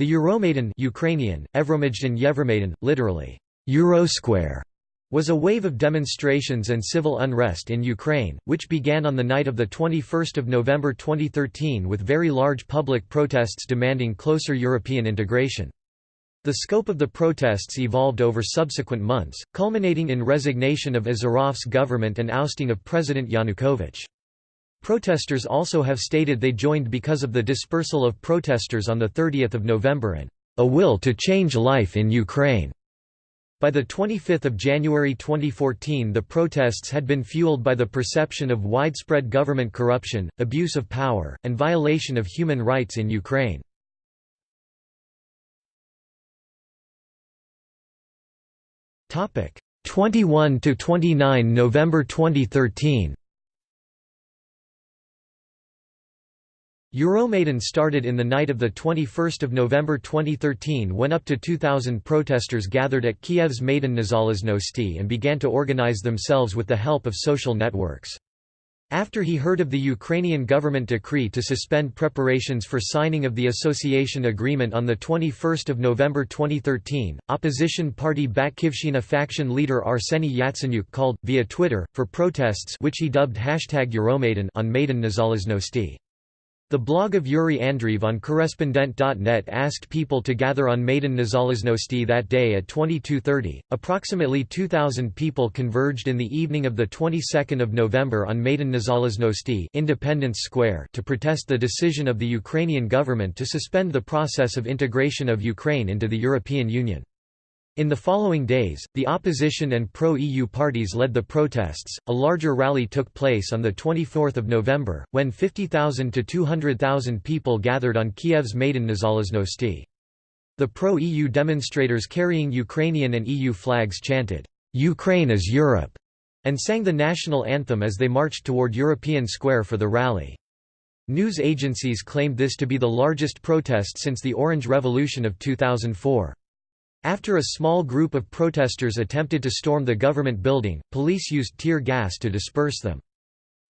The Euromaidan Ukrainian, Evromajdan Yevromaidan, literally, Eurosquare, was a wave of demonstrations and civil unrest in Ukraine, which began on the night of 21 November 2013 with very large public protests demanding closer European integration. The scope of the protests evolved over subsequent months, culminating in resignation of Azarov's government and ousting of President Yanukovych. Protesters also have stated they joined because of the dispersal of protesters on 30 November and a will to change life in Ukraine. By 25 January 2014 the protests had been fueled by the perception of widespread government corruption, abuse of power, and violation of human rights in Ukraine. Topic 21 to 29 November 2013 Euromaidan started in the night of 21 November 2013 when up to 2,000 protesters gathered at Kiev's Maidan Nezalezhnosti and began to organize themselves with the help of social networks. After he heard of the Ukrainian government decree to suspend preparations for signing of the association agreement on 21 November 2013, opposition party Batkivshina faction leader Arseny Yatsenyuk called, via Twitter, for protests which he dubbed hashtag Euromaidan on Maidan Nezalezhnosti. The blog of Yuri Andreev on Korrespondent.net asked people to gather on Maidan Nezalezhnosti that day at 22.30. Approximately 2,000 people converged in the evening of the 22nd of November on Maidan Nezalezhnosti Independence Square to protest the decision of the Ukrainian government to suspend the process of integration of Ukraine into the European Union. In the following days, the opposition and pro-EU parties led the protests. A larger rally took place on the 24th of November, when 50,000 to 200,000 people gathered on Kiev's Maidan Nezalezhnosti. The pro-EU demonstrators carrying Ukrainian and EU flags chanted, "Ukraine is Europe," and sang the national anthem as they marched toward European Square for the rally. News agencies claimed this to be the largest protest since the Orange Revolution of 2004. After a small group of protesters attempted to storm the government building, police used tear gas to disperse them.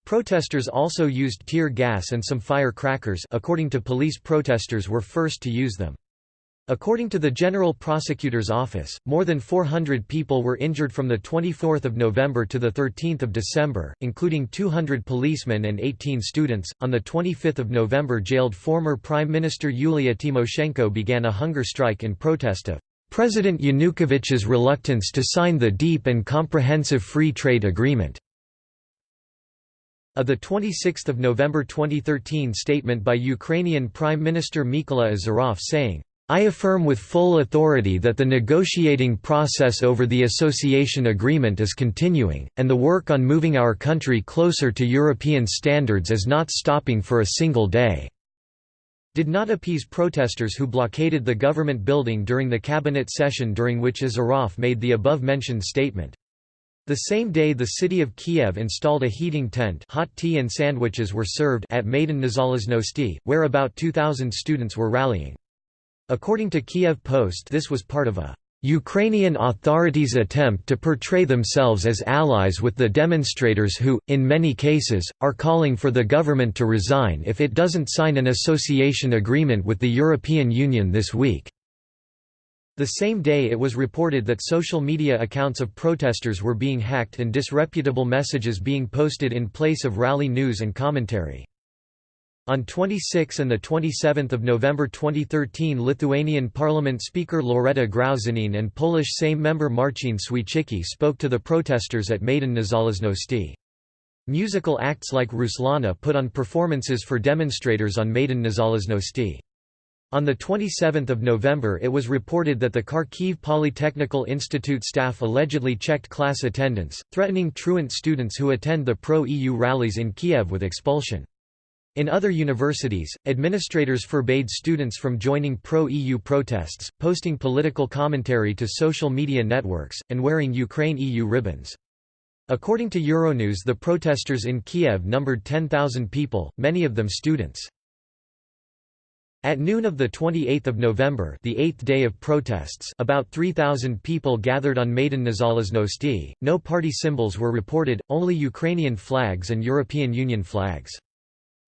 Protesters also used tear gas and some firecrackers according to police protesters were first to use them. According to the General Prosecutor's Office, more than 400 people were injured from 24 November to 13 December, including 200 policemen and 18 students. On 25 November jailed former Prime Minister Yulia Tymoshenko began a hunger strike in protest of President Yanukovych's reluctance to sign the deep and comprehensive free trade agreement. A 26 November 2013 statement by Ukrainian Prime Minister Mykola Azarov saying, I affirm with full authority that the negotiating process over the association agreement is continuing, and the work on moving our country closer to European standards is not stopping for a single day did not appease protesters who blockaded the government building during the cabinet session during which Azarov made the above-mentioned statement. The same day the city of Kiev installed a heating tent hot tea and sandwiches were served at Maidan Nezalezhnosti, where about 2,000 students were rallying. According to Kiev Post this was part of a Ukrainian authorities attempt to portray themselves as allies with the demonstrators who, in many cases, are calling for the government to resign if it doesn't sign an association agreement with the European Union this week. The same day it was reported that social media accounts of protesters were being hacked and disreputable messages being posted in place of rally news and commentary. On 26 and 27 November 2013 Lithuanian Parliament Speaker Loreta Grauzinytė and Polish Sejm member Marcin Świecicki spoke to the protesters at Maidan Nezalezhnosti. Musical acts like Ruslana put on performances for demonstrators on Maidan Nezalezhnosti. On 27 November it was reported that the Kharkiv Polytechnical Institute staff allegedly checked class attendance, threatening truant students who attend the pro-EU rallies in Kiev with expulsion. In other universities, administrators forbade students from joining pro-EU protests, posting political commentary to social media networks, and wearing Ukraine-EU ribbons. According to Euronews the protesters in Kiev numbered 10,000 people, many of them students. At noon of 28 November the eighth day of protests about 3,000 people gathered on Maidan Nezalezhnosti, no party symbols were reported, only Ukrainian flags and European Union flags.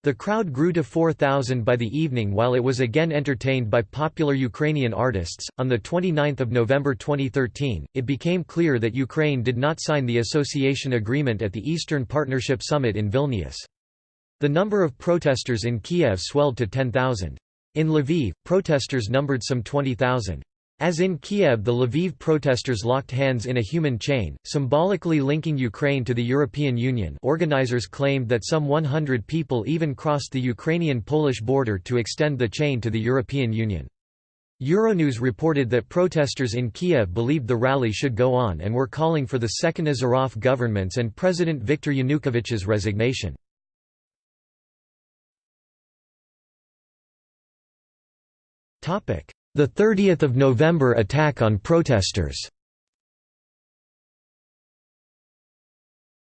The crowd grew to 4,000 by the evening while it was again entertained by popular Ukrainian artists. On the 29th of November 2013, it became clear that Ukraine did not sign the association agreement at the Eastern Partnership Summit in Vilnius. The number of protesters in Kiev swelled to 10,000. In Lviv, protesters numbered some 20,000. As in Kiev the Lviv protesters locked hands in a human chain, symbolically linking Ukraine to the European Union organizers claimed that some 100 people even crossed the Ukrainian-Polish border to extend the chain to the European Union. Euronews reported that protesters in Kiev believed the rally should go on and were calling for the second Azarov government's and President Viktor Yanukovych's resignation. The 30th of November attack on protesters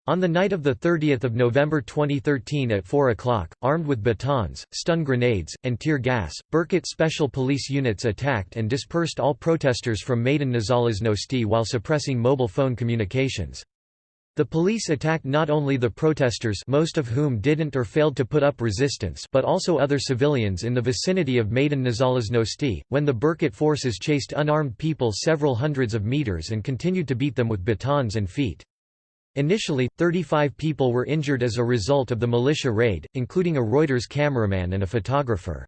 On the night of 30 November 2013 at 4 o'clock, armed with batons, stun grenades, and tear gas, Berkut special police units attacked and dispersed all protesters from Maidan Nezalezhnosti while suppressing mobile phone communications. The police attacked not only the protesters most of whom didn't or failed to put up resistance but also other civilians in the vicinity of Maidan Nezalezhnosti, when the Berkut forces chased unarmed people several hundreds of meters and continued to beat them with batons and feet. Initially, 35 people were injured as a result of the militia raid, including a Reuters cameraman and a photographer.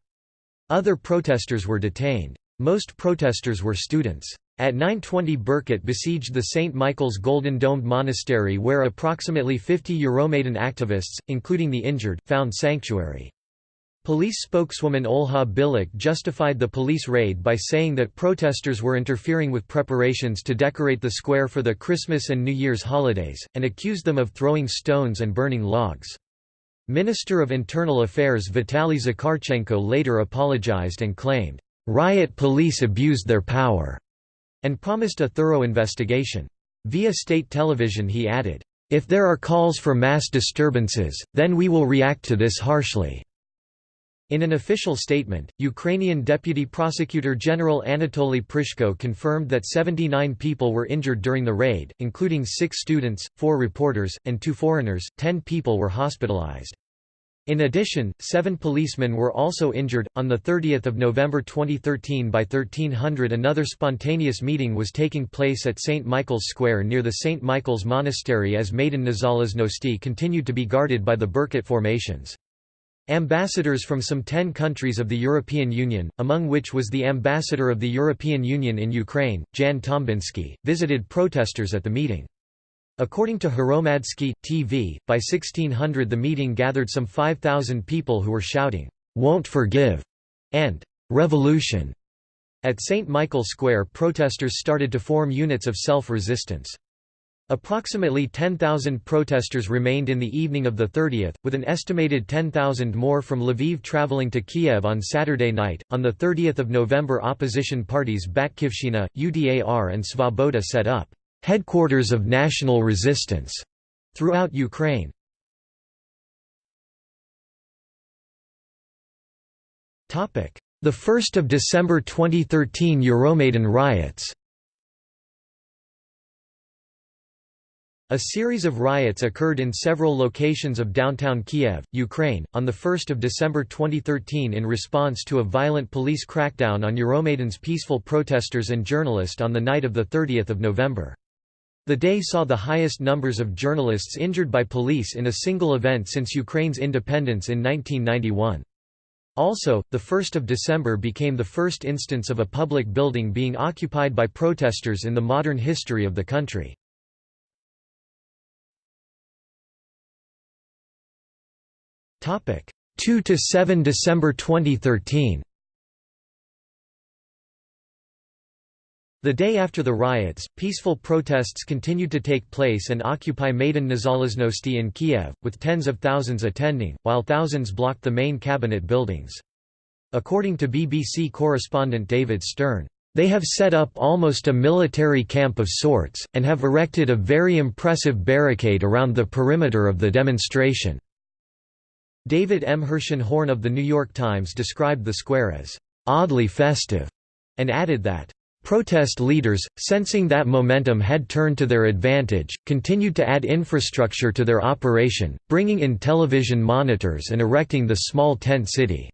Other protesters were detained. Most protesters were students. At 920 Berkut besieged the St. Michael's Golden Domed Monastery where approximately 50 Euromaidan activists, including the injured, found sanctuary. Police spokeswoman Olha Bilyk justified the police raid by saying that protesters were interfering with preparations to decorate the square for the Christmas and New Year's holidays, and accused them of throwing stones and burning logs. Minister of Internal Affairs Vitaly Zakharchenko later apologized and claimed, "...riot police abused their power." And promised a thorough investigation. Via state television he added, "...if there are calls for mass disturbances, then we will react to this harshly." In an official statement, Ukrainian Deputy Prosecutor General Anatoly Prishko confirmed that 79 people were injured during the raid, including six students, four reporters, and two foreigners, ten people were hospitalized. In addition, seven policemen were also injured. On 30 November 2013 by 1300 another spontaneous meeting was taking place at St. Michael's Square near the St. Michael's Monastery as Maidan Nezalezhnosti continued to be guarded by the Berkut formations. Ambassadors from some ten countries of the European Union, among which was the ambassador of the European Union in Ukraine, Jan Tombiński, visited protesters at the meeting. According to Hromadske TV, by 1600 the meeting gathered some 5,000 people who were shouting, "'Won't forgive' and "'Revolution'". At St. Michael Square protesters started to form units of self-resistance. Approximately 10,000 protesters remained in the evening of the 30th, with an estimated 10,000 more from Lviv traveling to Kiev on Saturday night. On the 30th of November, opposition parties Batkivshina, UDAR, and Svoboda set up headquarters of national resistance throughout Ukraine. Topic: The 1st of December 2013 Euromaidan riots. A series of riots occurred in several locations of downtown Kiev, Ukraine, on 1 December 2013 in response to a violent police crackdown on Euromaidan's peaceful protesters and journalists on the night of 30 November. The day saw the highest numbers of journalists injured by police in a single event since Ukraine's independence in 1991. Also, the 1st of December became the first instance of a public building being occupied by protesters in the modern history of the country. Topic: 2 to 7 December 2013. The day after the riots, peaceful protests continued to take place and occupy Maidan Nezalezhnosti in Kiev, with tens of thousands attending, while thousands blocked the main cabinet buildings. According to BBC correspondent David Stern, "...they have set up almost a military camp of sorts, and have erected a very impressive barricade around the perimeter of the demonstration." David M. Herszenhorn of The New York Times described the square as, "...oddly festive," and added that, Protest leaders, sensing that momentum had turned to their advantage, continued to add infrastructure to their operation, bringing in television monitors and erecting the small tent city.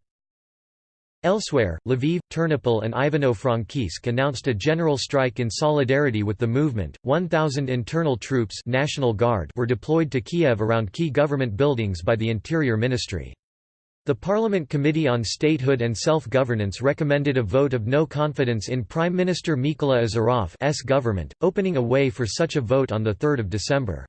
Elsewhere, Lviv, Ternopil and Ivano-Frankivsk announced a general strike in solidarity with the movement. 1,000 internal troops National Guard were deployed to Kiev around key government buildings by the Interior Ministry. The Parliament Committee on Statehood and Self-Governance recommended a vote of no confidence in Prime Minister Mykola Azarov's government, opening a way for such a vote on 3 December.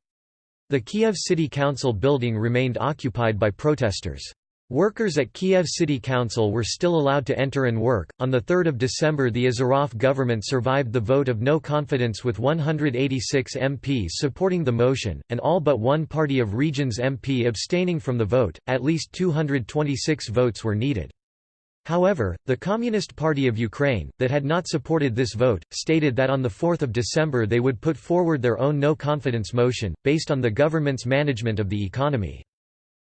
The Kiev City Council building remained occupied by protesters. Workers at Kiev City Council were still allowed to enter and work. On 3 December, the Azarov government survived the vote of no confidence with 186 MPs supporting the motion, and all but one Party of Regions MP abstaining from the vote. At least 226 votes were needed. However, the Communist Party of Ukraine, that had not supported this vote, stated that on 4 December they would put forward their own no-confidence motion, based on the government's management of the economy.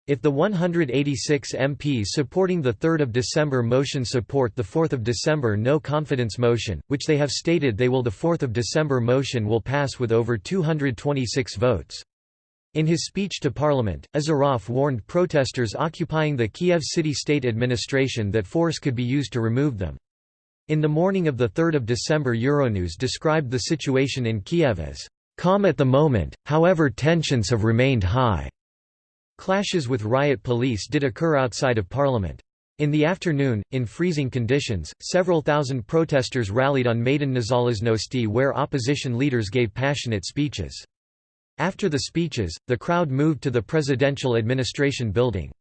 If the 186 MPs supporting the 3 December motion support the 4 December no-confidence motion, which they have stated they will the 4 December motion will pass with over 226 votes. In his speech to parliament, Azarov warned protesters occupying the Kiev city state administration that force could be used to remove them. In the morning of the 3 December Euronews described the situation in Kiev as, "...calm at the moment, however tensions have remained high." Clashes with riot police did occur outside of parliament. In the afternoon, in freezing conditions, several thousand protesters rallied on Maidan Nezalezhnosti where opposition leaders gave passionate speeches. After the speeches, the crowd moved to the presidential administration building.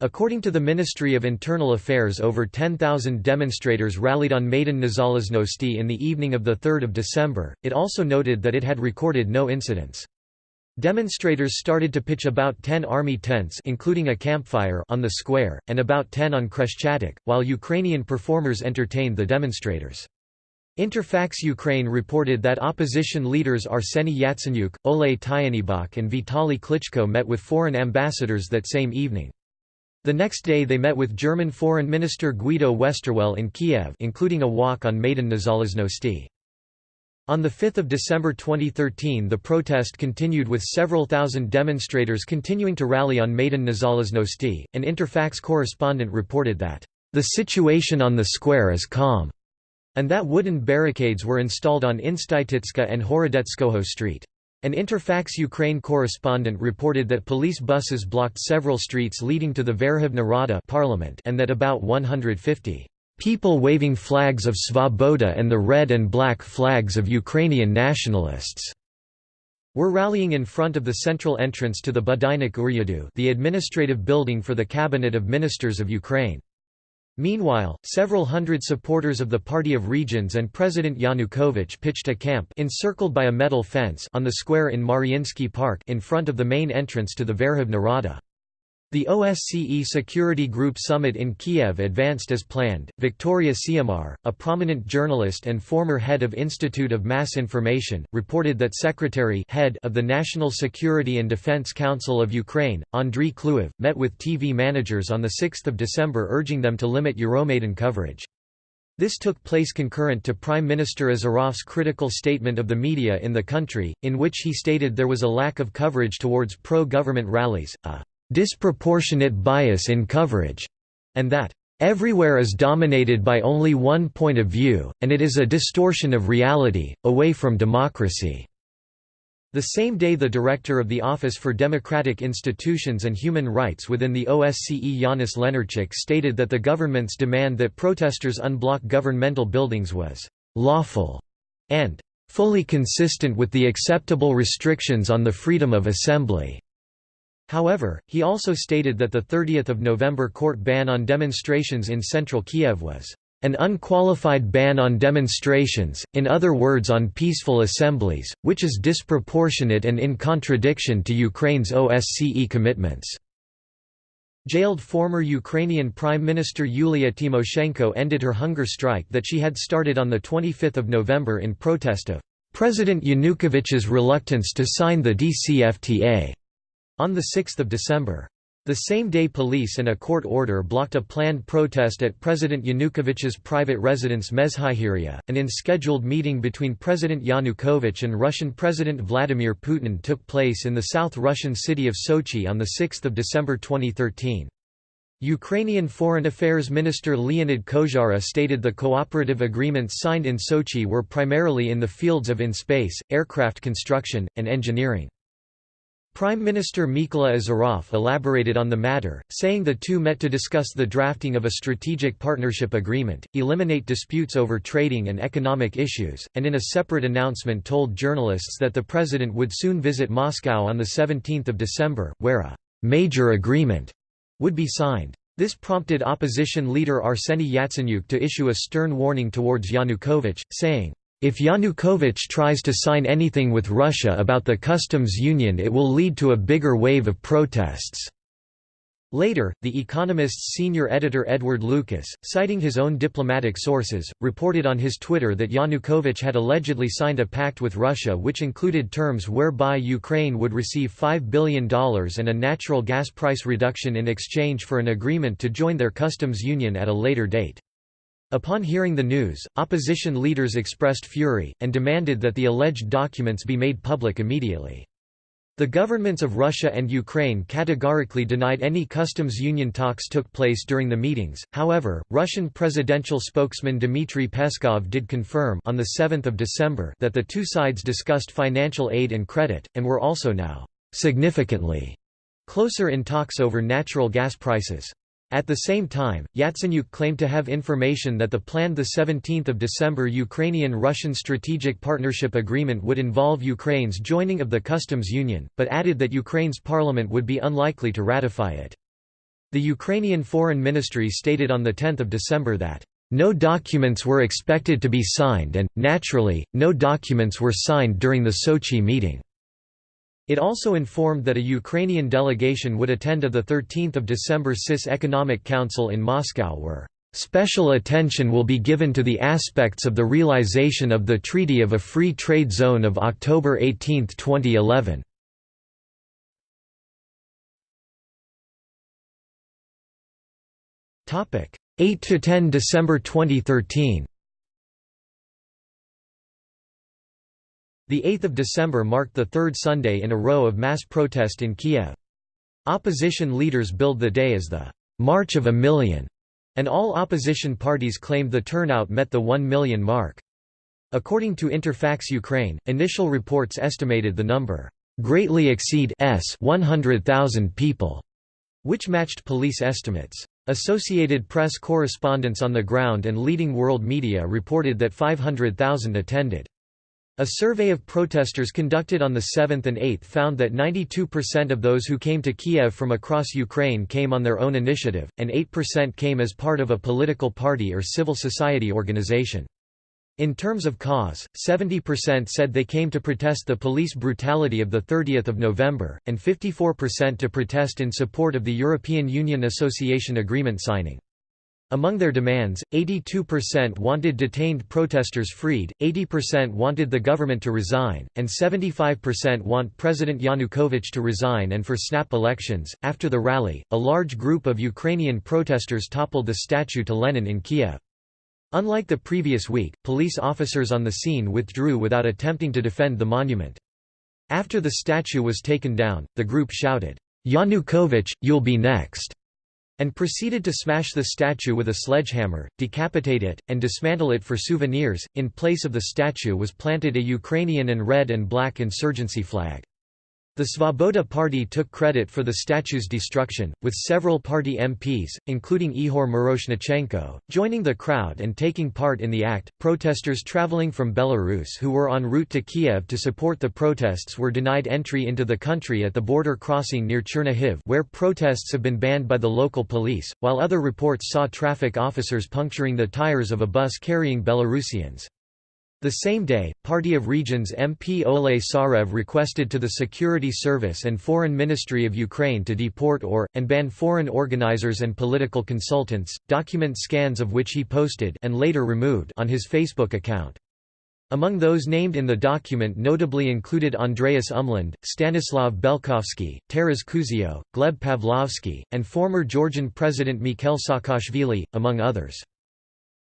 According to the Ministry of Internal Affairs over 10,000 demonstrators rallied on Maidan Nezalezhnosti in the evening of 3 December, it also noted that it had recorded no incidents. Demonstrators started to pitch about 10 army tents including a campfire on the square, and about 10 on Khreshchatyk, while Ukrainian performers entertained the demonstrators. Interfax Ukraine reported that opposition leaders Arseny Yatsenyuk, Oleh Tyahnybok and Vitaly Klitschko met with foreign ambassadors that same evening. The next day they met with German Foreign Minister Guido Westerwelle in Kiev including a walk on Maidan Nezalezhnosti. On 5 December 2013 the protest continued with several thousand demonstrators continuing to rally on Maidan Nezalezhnosti. An Interfax correspondent reported that, "...the situation on the square is calm," and that wooden barricades were installed on Instytutska and Horodetskoho Street. An Interfax Ukraine correspondent reported that police buses blocked several streets leading to the Verkhovna Rada parliament and that about 150 people waving flags of Svoboda and the red and black flags of Ukrainian nationalists were rallying in front of the central entrance to the Budynok Uryadu the administrative building for the Cabinet of Ministers of Ukraine. Meanwhile, several hundred supporters of the Party of Regions and President Yanukovych pitched a camp encircled by a metal fence on the square in Mariinsky Park in front of the main entrance to the Verkhovna Rada. The OSCE Security Group summit in Kiev advanced as planned. Victoria Siumar, a prominent journalist and former head of Institute of Mass Information, reported that Secretary head of the National Security and Defense Council of Ukraine, Andriy Klyuyev, met with TV managers on 6 December urging them to limit Euromaidan coverage. This took place concurrent to Prime Minister Azarov's critical statement of the media in the country, in which he stated there was a lack of coverage towards pro-government rallies, a disproportionate bias in coverage, and that everywhere is dominated by only one point of view, and it is a distortion of reality, away from democracy." The same day the director of the Office for Democratic Institutions and Human Rights within the OSCE Yanis Lenarchuk stated that the government's demand that protesters unblock governmental buildings was «lawful» and «fully consistent with the acceptable restrictions on the freedom of assembly». However, he also stated that the 30 November court ban on demonstrations in central Kiev was an unqualified ban on demonstrations, in other words on peaceful assemblies, which is disproportionate and in contradiction to Ukraine's OSCE commitments." Jailed former Ukrainian Prime Minister Yulia Tymoshenko ended her hunger strike that she had started on 25 November in protest of President Yanukovych's reluctance to sign the DCFTA. On 6 December, The same day police and a court order blocked a planned protest at President Yanukovych's private residence Mezhyhirya. An unscheduled meeting between President Yanukovych and Russian President Vladimir Putin took place in the South Russian city of Sochi on 6 December 2013. Ukrainian Foreign Affairs Minister Leonid Kozhara stated the cooperative agreements signed in Sochi were primarily in the fields of in-space, aircraft construction, and engineering. Prime Minister Mykola Azarov elaborated on the matter, saying the two met to discuss the drafting of a strategic partnership agreement, eliminate disputes over trading and economic issues, and in a separate announcement told journalists that the president would soon visit Moscow on 17 December, where a «major agreement» would be signed. This prompted opposition leader Arseny Yatsenyuk to issue a stern warning towards Yanukovych, saying, if Yanukovych tries to sign anything with Russia about the customs union it will lead to a bigger wave of protests." Later, The Economist's senior editor Edward Lucas, citing his own diplomatic sources, reported on his Twitter that Yanukovych had allegedly signed a pact with Russia which included terms whereby Ukraine would receive $5 billion and a natural gas price reduction in exchange for an agreement to join their customs union at a later date. Upon hearing the news, opposition leaders expressed fury, and demanded that the alleged documents be made public immediately. The governments of Russia and Ukraine categorically denied any customs union talks took place during the meetings. However, Russian presidential spokesman Dmitry Peskov did confirm on the 7th of December that the two sides discussed financial aid and credit and were also now significantly closer in talks over natural gas prices. At the same time, Yatsenyuk claimed to have information that the planned 17 December Ukrainian-Russian Strategic Partnership Agreement would involve Ukraine's joining of the customs union, but added that Ukraine's parliament would be unlikely to ratify it. The Ukrainian Foreign Ministry stated on 10 December that, "...no documents were expected to be signed and, naturally, no documents were signed during the Sochi meeting." It also informed that a Ukrainian delegation would attend a 13 December CIS Economic Council in Moscow where Special attention will be given to the aspects of the realization of the Treaty of a Free Trade Zone of October 18, 2011. Topic 8 to 10 December 2013. The 8th of December marked the third Sunday in a row of mass protest in Kiev. Opposition leaders billed the day as the «March of a Million, and all opposition parties claimed the turnout met the 1 million mark. According to Interfax Ukraine, initial reports estimated the number greatly exceed s 100,000 people, which matched police estimates. Associated Press correspondents on the ground and leading world media reported that 500,000 attended. A survey of protesters conducted on the 7th and 8th found that 92% of those who came to Kiev from across Ukraine came on their own initiative, and 8% came as part of a political party or civil society organization. In terms of cause, 70% said they came to protest the police brutality of 30 November, and 54% to protest in support of the European Union Association Agreement signing. Among their demands, 82% wanted detained protesters freed, 80% wanted the government to resign, and 75% want President Yanukovych to resign and for snap elections. After the rally, a large group of Ukrainian protesters toppled the statue to Lenin in Kiev. Unlike the previous week, police officers on the scene withdrew without attempting to defend the monument. After the statue was taken down, the group shouted, Yanukovych, you'll be next and proceeded to smash the statue with a sledgehammer, decapitate it, and dismantle it for souvenirs. In place of the statue was planted a Ukrainian and red and black insurgency flag. The Svoboda Party took credit for the statue's destruction, with several party MPs, including Ihor Miroshnichenko, joining the crowd and taking part in the act. Protesters traveling from Belarus who were en route to Kiev to support the protests were denied entry into the country at the border crossing near Chernihiv, where protests have been banned by the local police, while other reports saw traffic officers puncturing the tires of a bus carrying Belarusians. The same day, Party of Regions MP Oleh Tsarev requested to the Security Service and Foreign Ministry of Ukraine to deport or, and ban foreign organizers and political consultants, document scans of which he posted and later removed on his Facebook account. Among those named in the document notably included Andreas Umland, Stanislav Belkovsky, Taras Kuzio, Gleb Pavlovsky, and former Georgian President Mikhail Saakashvili, among others.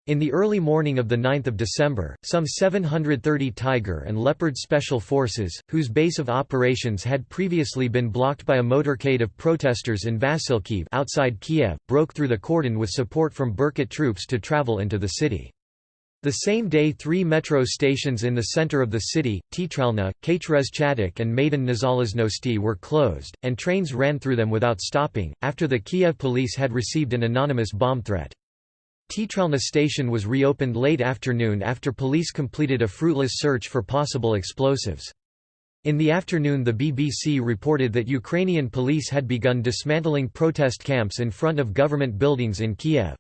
In the early morning of 9 December, some 730 Tiger and Leopard Special Forces, whose base of operations had previously been blocked by a motorcade of protesters in Vasylkiv outside Kiev, broke through the cordon with support from Berkut troops to travel into the city. The same day three metro stations in the center of the city, Teatralna, Khreshchatyk and Maidan Nezalezhnosti were closed, and trains ran through them without stopping, after the Kiev police had received an anonymous bomb threat. Teatralna station was reopened late afternoon after police completed a fruitless search for possible explosives. In the afternoon the BBC reported that Ukrainian police had begun dismantling protest camps in front of government buildings in Kiev.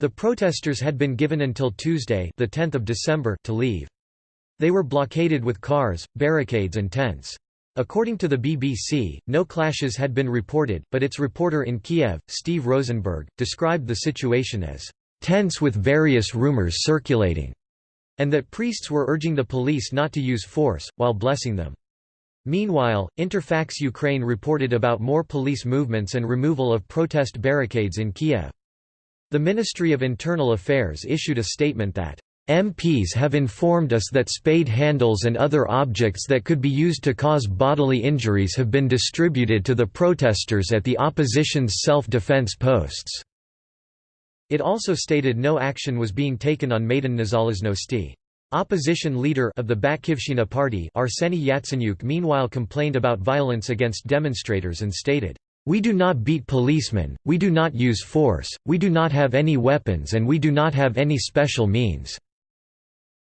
The protesters had been given until Tuesday the 10th of December to leave. They were blockaded with cars, barricades and tents. According to the BBC, no clashes had been reported, but its reporter in Kiev, Steve Rosenberg, described the situation as tense with various rumors circulating, and that priests were urging the police not to use force, while blessing them. Meanwhile, Interfax Ukraine reported about more police movements and removal of protest barricades in Kiev. The Ministry of Internal Affairs issued a statement that MPs have informed us that spade handles and other objects that could be used to cause bodily injuries have been distributed to the protesters at the opposition's self-defense posts." It also stated no action was being taken on Maidan Nezalezhnosti. Opposition leader of the Batkivshina party Arseny Yatsenyuk meanwhile complained about violence against demonstrators and stated, we do not beat policemen, we do not use force, we do not have any weapons and we do not have any special means."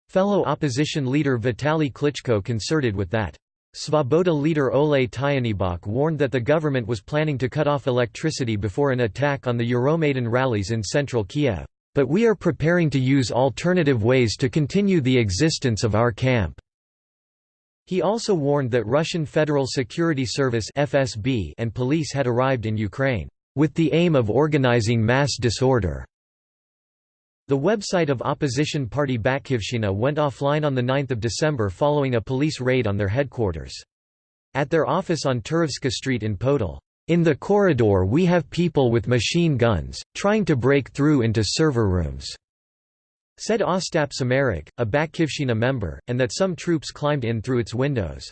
Fellow opposition leader Vitaly Klitschko concerted with that. Svoboda leader Oleh Tyahnybok warned that the government was planning to cut off electricity before an attack on the Euromaidan rallies in central Kiev. But we are preparing to use alternative ways to continue the existence of our camp. He also warned that Russian Federal Security Service (FSB) and police had arrived in Ukraine with the aim of organizing mass disorder. The website of opposition party Batkivshina went offline on 9 December following a police raid on their headquarters. At their office on Turovska Street in Podol, in the corridor we have people with machine guns, trying to break through into server rooms said Ostap Semerak, a Batkivshina member, and that some troops climbed in through its windows.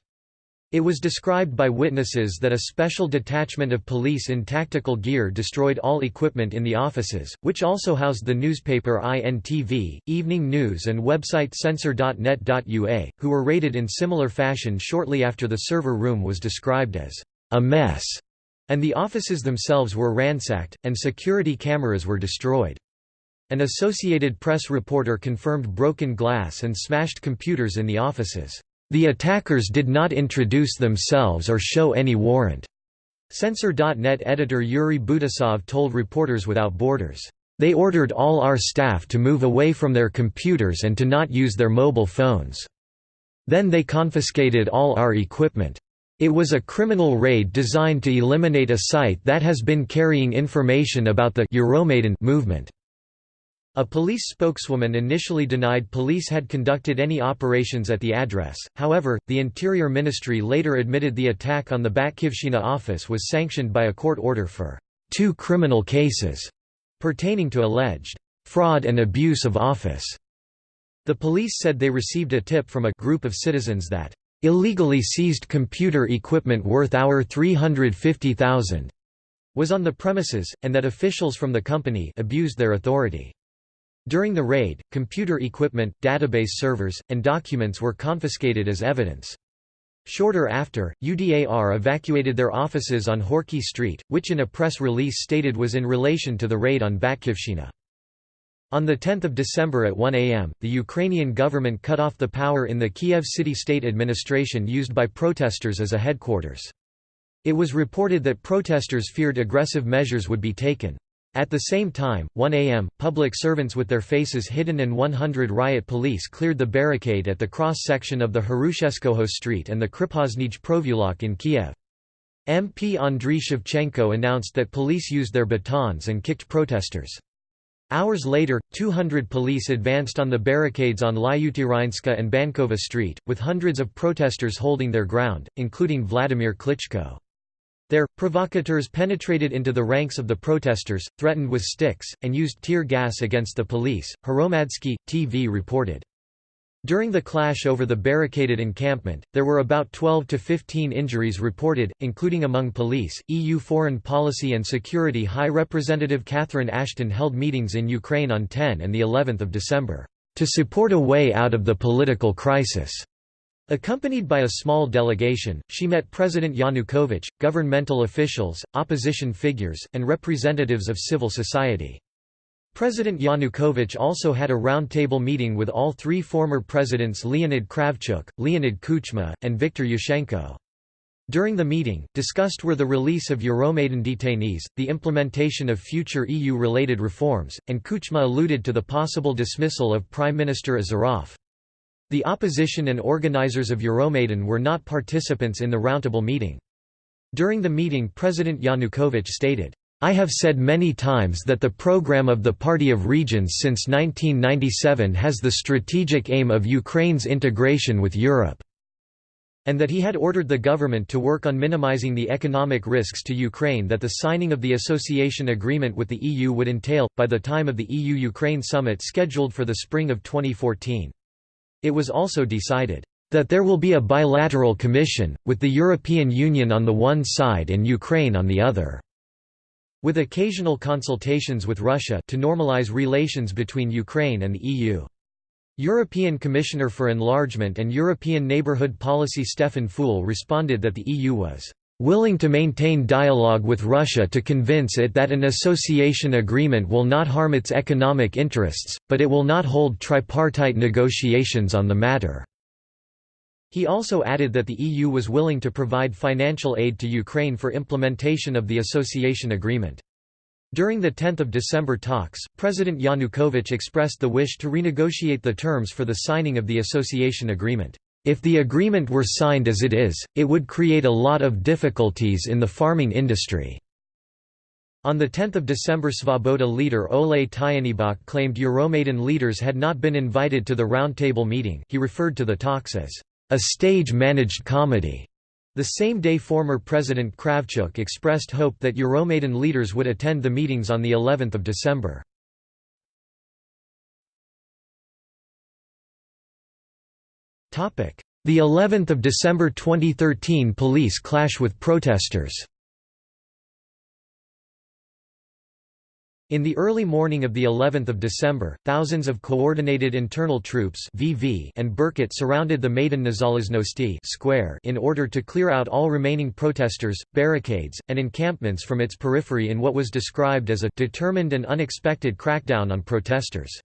It was described by witnesses that a special detachment of police in tactical gear destroyed all equipment in the offices, which also housed the newspaper INTV, evening news and website censor.net.ua, who were raided in similar fashion shortly after the server room was described as a mess, and the offices themselves were ransacked, and security cameras were destroyed. An Associated Press reporter confirmed broken glass and smashed computers in the offices. The attackers did not introduce themselves or show any warrant. Censor.net editor Yuri Butusov told Reporters Without Borders, "...they ordered all our staff to move away from their computers and to not use their mobile phones. Then they confiscated all our equipment. It was a criminal raid designed to eliminate a site that has been carrying information about the Euromaidan movement." A police spokeswoman initially denied police had conducted any operations at the address, however, the Interior Ministry later admitted the attack on the Batkivshina office was sanctioned by a court order for two criminal cases pertaining to alleged fraud and abuse of office. The police said they received a tip from a group of citizens that illegally seized computer equipment worth our 350,000 was on the premises, and that officials from the company abused their authority. During the raid, computer equipment, database servers, and documents were confiscated as evidence. Shorter after, UDAR evacuated their offices on Horky Street, which in a press release stated was in relation to the raid on Batkivshina. On 10 December at 1 am, the Ukrainian government cut off the power in the Kiev city state administration used by protesters as a headquarters. It was reported that protesters feared aggressive measures would be taken. At the same time, 1 am, public servants with their faces hidden and 100 riot police cleared the barricade at the cross-section of the Hrushevskoho Street and the Kriposnij Provulok in Kiev. MP Andriy Shevchenko announced that police used their batons and kicked protesters. Hours later, 200 police advanced on the barricades on Lyuteranska and Bankova Street, with hundreds of protesters holding their ground, including Vladimir Klitschko. There, provocateurs penetrated into the ranks of the protesters, threatened with sticks, and used tear gas against the police, Hromadske, TV reported. During the clash over the barricaded encampment, there were about 12 to 15 injuries reported, including among police. EU Foreign Policy and Security High Representative Catherine Ashton held meetings in Ukraine on 10 and the 11th of December to support a way out of the political crisis. Accompanied by a small delegation, she met President Yanukovych, governmental officials, opposition figures, and representatives of civil society. President Yanukovych also had a roundtable meeting with all three former presidents Leonid Kravchuk, Leonid Kuchma, and Viktor Yushchenko. During the meeting, discussed were the release of Euromaidan detainees, the implementation of future EU-related reforms, and Kuchma alluded to the possible dismissal of Prime Minister Azarov. The opposition and organizers of Euromaidan were not participants in the roundtable meeting. During the meeting President Yanukovych stated, I have said many times that the program of the Party of Regions since 1997 has the strategic aim of Ukraine's integration with Europe and that he had ordered the government to work on minimizing the economic risks to Ukraine that the signing of the association agreement with the EU would entail, by the time of the EU-Ukraine summit scheduled for the spring of 2014. It was also decided that there will be a bilateral commission, with the European Union on the one side and Ukraine on the other. With occasional consultations with Russia to normalize relations between Ukraine and the EU. European Commissioner for Enlargement and European Neighbourhood Policy Stefan Füle responded that the EU was willing to maintain dialogue with Russia to convince it that an association agreement will not harm its economic interests, but it will not hold tripartite negotiations on the matter." He also added that the EU was willing to provide financial aid to Ukraine for implementation of the association agreement. During the 10 December talks, President Yanukovych expressed the wish to renegotiate the terms for the signing of the association agreement. If the agreement were signed as it is, it would create a lot of difficulties in the farming industry. On 10 December Svoboda leader Ole Tyahnybok claimed Euromaidan leaders had not been invited to the roundtable meeting he referred to the talks as a stage-managed comedy. The same day former President Kravchuk expressed hope that Euromaidan leaders would attend the meetings on the 11th of December. The 11th of December 2013 police clash with protesters In the early morning of the 11th of December, thousands of Coordinated Internal Troops (VV) and Berkut surrounded the Maidan Nezalezhnosti square in order to clear out all remaining protesters, barricades, and encampments from its periphery in what was described as a determined and unexpected crackdown on protesters.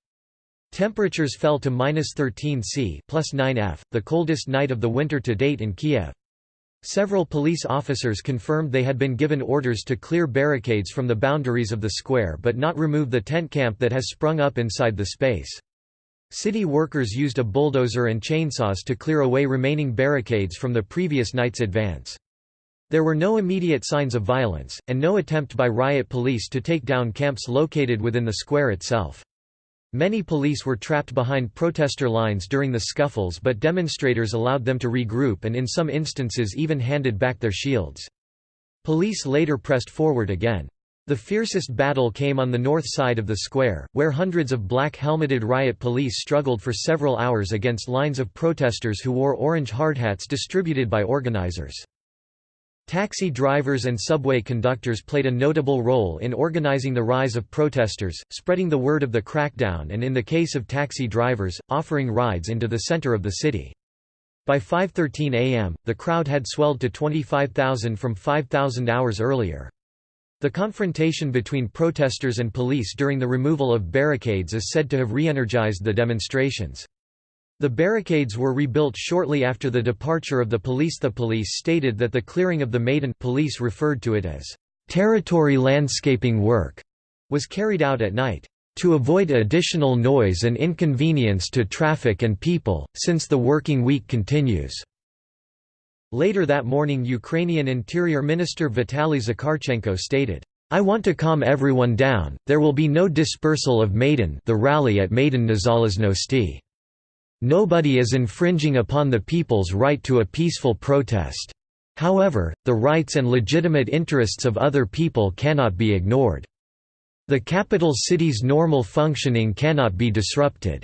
Temperatures fell to minus 13 C plus 9 F, the coldest night of the winter to date in Kiev. Several police officers confirmed they had been given orders to clear barricades from the boundaries of the square but not remove the tent camp that has sprung up inside the space. City workers used a bulldozer and chainsaws to clear away remaining barricades from the previous night's advance. There were no immediate signs of violence, and no attempt by riot police to take down camps located within the square itself. Many police were trapped behind protester lines during the scuffles but demonstrators allowed them to regroup and in some instances even handed back their shields. Police later pressed forward again. The fiercest battle came on the north side of the square, where hundreds of black-helmeted riot police struggled for several hours against lines of protesters who wore orange hardhats distributed by organizers. Taxi drivers and subway conductors played a notable role in organizing the rise of protesters, spreading the word of the crackdown and in the case of taxi drivers, offering rides into the center of the city. By 5.13 am, the crowd had swelled to 25,000 from 5,000 hours earlier. The confrontation between protesters and police during the removal of barricades is said to have re-energized the demonstrations. The barricades were rebuilt shortly after the departure of the police. The police stated that the clearing of the Maidan police referred to it as territory landscaping work was carried out at night to avoid additional noise and inconvenience to traffic and people, since the working week continues." Later that morning Ukrainian Interior Minister Vitaly Zakharchenko stated, I want to calm everyone down, there will be no dispersal of Maidan the rally at Maidan Nezalezhnosti. Nobody is infringing upon the people's right to a peaceful protest. However, the rights and legitimate interests of other people cannot be ignored. The capital city's normal functioning cannot be disrupted.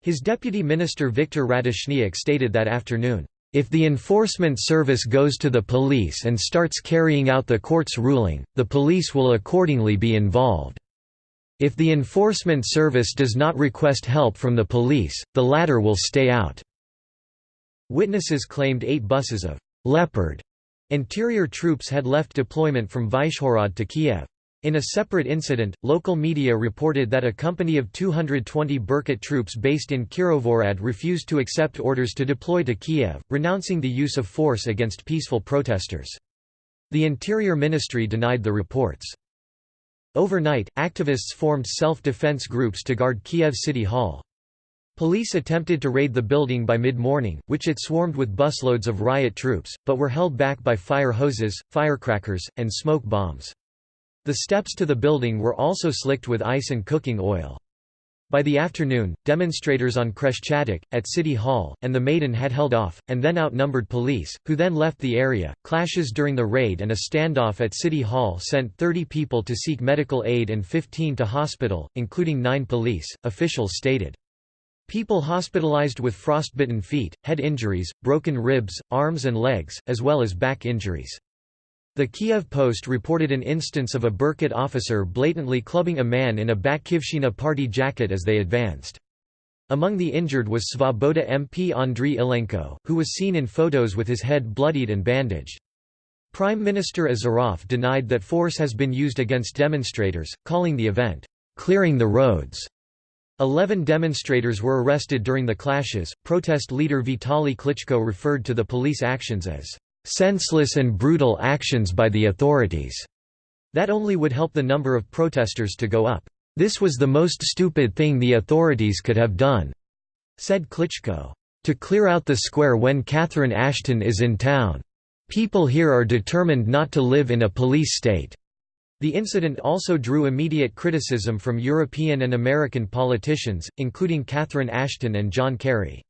His deputy minister Viktor Ratushniak stated that afternoon, if the enforcement service goes to the police and starts carrying out the court's ruling, the police will accordingly be involved. If the enforcement service does not request help from the police, the latter will stay out." Witnesses claimed eight buses of «Leopard» interior troops had left deployment from Vyshhorod to Kiev. In a separate incident, local media reported that a company of 220 Berkut troops based in Kirovohrad refused to accept orders to deploy to Kiev, renouncing the use of force against peaceful protesters. The Interior Ministry denied the reports. Overnight, activists formed self-defense groups to guard Kiev City Hall. Police attempted to raid the building by mid-morning, which it swarmed with busloads of riot troops, but were held back by fire hoses, firecrackers, and smoke bombs. The steps to the building were also slicked with ice and cooking oil. By the afternoon, demonstrators on Khreshchatyk, at City Hall, and the Maidan had held off, and then outnumbered police, who then left the area. Clashes during the raid and a standoff at City Hall sent 30 people to seek medical aid and 15 to hospital, including nine police, officials stated. People hospitalized with frostbitten feet, head injuries, broken ribs, arms and legs, as well as back injuries. The Kiev Post reported an instance of a Berkut officer blatantly clubbing a man in a Batkivshchina party jacket as they advanced. Among the injured was Svoboda MP Andriy Ilenko, who was seen in photos with his head bloodied and bandaged. Prime Minister Azarov denied that force has been used against demonstrators, calling the event, "...clearing the roads." Eleven demonstrators were arrested during the clashes. Protest leader Vitaly Klitschko referred to the police actions as senseless and brutal actions by the authorities. That only would help the number of protesters to go up. This was the most stupid thing the authorities could have done, said Klitschko. To clear out the square when Catherine Ashton is in town. People here are determined not to live in a police state. The incident also drew immediate criticism from European and American politicians, including Catherine Ashton and John Kerry.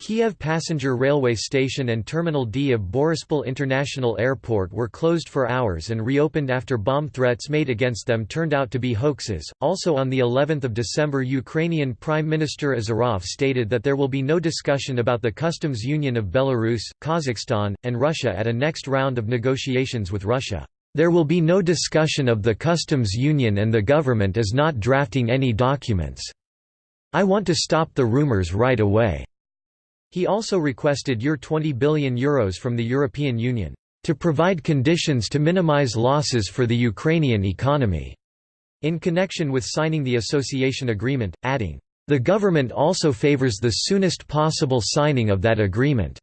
Kiev Passenger Railway Station and Terminal D of Borispol International Airport were closed for hours and reopened after bomb threats made against them turned out to be hoaxes. Also on the 11th of December, Ukrainian Prime Minister Azarov stated that there will be no discussion about the customs union of Belarus, Kazakhstan, and Russia at a next round of negotiations with Russia. There will be no discussion of the customs union and the government is not drafting any documents. I want to stop the rumors right away. He also requested Euro 20 billion Euros from the European Union, "...to provide conditions to minimize losses for the Ukrainian economy." in connection with signing the association agreement, adding, "...the government also favors the soonest possible signing of that agreement."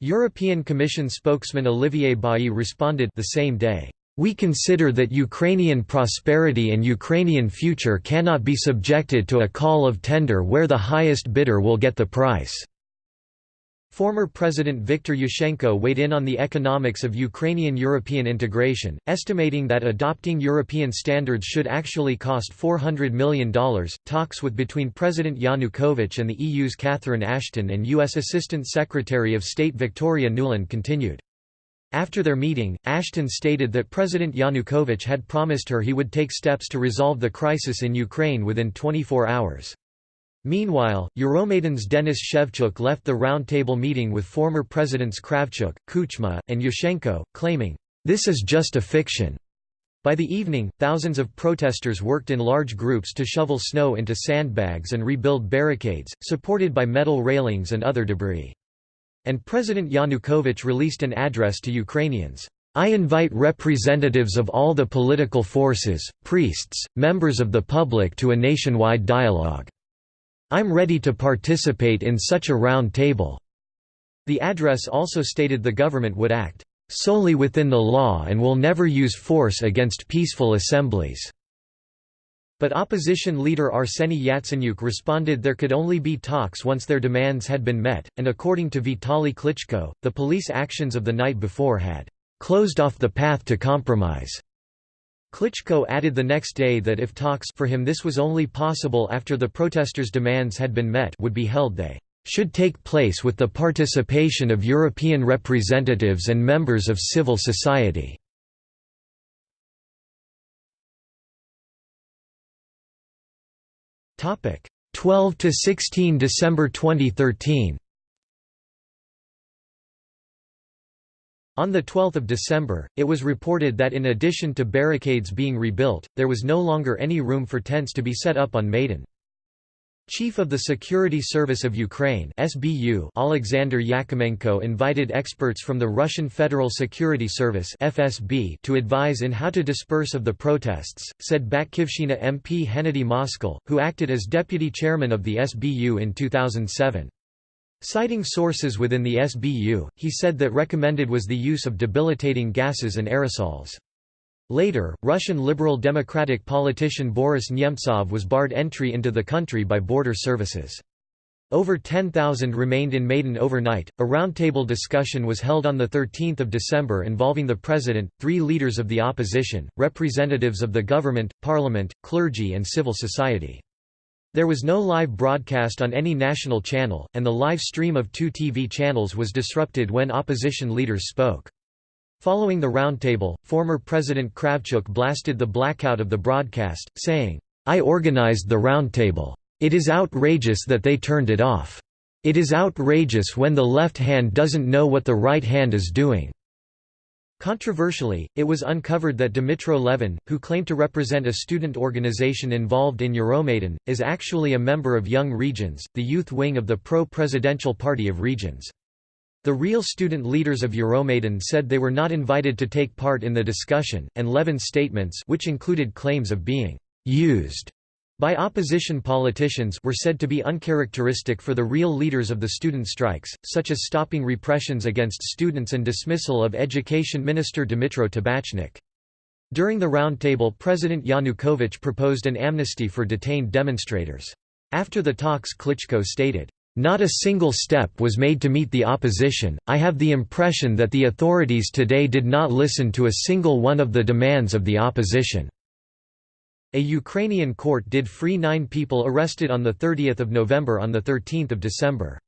European Commission spokesman Olivier Bailly responded the same day, "...we consider that Ukrainian prosperity and Ukrainian future cannot be subjected to a call of tender where the highest bidder will get the price." Former President Viktor Yushchenko weighed in on the economics of Ukrainian European integration, estimating that adopting European standards should actually cost $400 million. Talks with between President Yanukovych and the EU's Catherine Ashton and U.S. Assistant Secretary of State Victoria Nuland continued. After their meeting, Ashton stated that President Yanukovych had promised her he would take steps to resolve the crisis in Ukraine within 24 hours. Meanwhile, Euromaidan's Denis Shevchuk left the roundtable meeting with former presidents Kravchuk, Kuchma, and Yushchenko, claiming, "...this is just a fiction." By the evening, thousands of protesters worked in large groups to shovel snow into sandbags and rebuild barricades, supported by metal railings and other debris. And President Yanukovych released an address to Ukrainians. I invite representatives of all the political forces, priests, members of the public to a nationwide dialogue. I'm ready to participate in such a round table." The address also stated the government would act solely within the law and will never use force against peaceful assemblies." But opposition leader Arseny Yatsenyuk responded there could only be talks once their demands had been met, and according to Vitaly Klitschko, the police actions of the night before had "...closed off the path to compromise." Klitschko added the next day that if talks for him this was only possible after the protesters' demands had been met would be held they should take place with the participation of European representatives and members of civil society. 12 to 16 December 2013 On 12 December, it was reported that in addition to barricades being rebuilt, there was no longer any room for tents to be set up on Maidan. Chief of the Security Service of Ukraine SBU Alexander Yakimenko invited experts from the Russian Federal Security Service FSB to advise in how to disperse of the protests, said Batkivshina MP Hennady Moskal, who acted as deputy chairman of the SBU in 2007. Citing sources within the SBU, he said that recommended was the use of debilitating gases and aerosols. Later, Russian Liberal Democratic politician Boris Nemtsov was barred entry into the country by border services. Over 10,000 remained in Maidan overnight. A roundtable discussion was held on 13 December involving the president, three leaders of the opposition, representatives of the government, parliament, clergy, and civil society. There was no live broadcast on any national channel, and the live stream of two TV channels was disrupted when opposition leaders spoke. Following the roundtable, former President Kravchuk blasted the blackout of the broadcast, saying, I organized the roundtable. It is outrageous that they turned it off. It is outrageous when the left hand doesn't know what the right hand is doing." Controversially, it was uncovered that Dmytro Levin, who claimed to represent a student organization involved in Euromaidan, is actually a member of Young Regions, the youth wing of the pro-presidential party of Regions. The real student leaders of Euromaidan said they were not invited to take part in the discussion, and Levin's statements which included claims of being «used» by opposition politicians were said to be uncharacteristic for the real leaders of the student strikes, such as stopping repressions against students and dismissal of Education Minister Dmytro Tabachnik. During the roundtable President Yanukovych proposed an amnesty for detained demonstrators. After the talks Klitschko stated, not a single step was made to meet the opposition. I have the impression that the authorities today did not listen to a single one of the demands of the opposition. A Ukrainian court did free nine people arrested on 30 November on 13 December.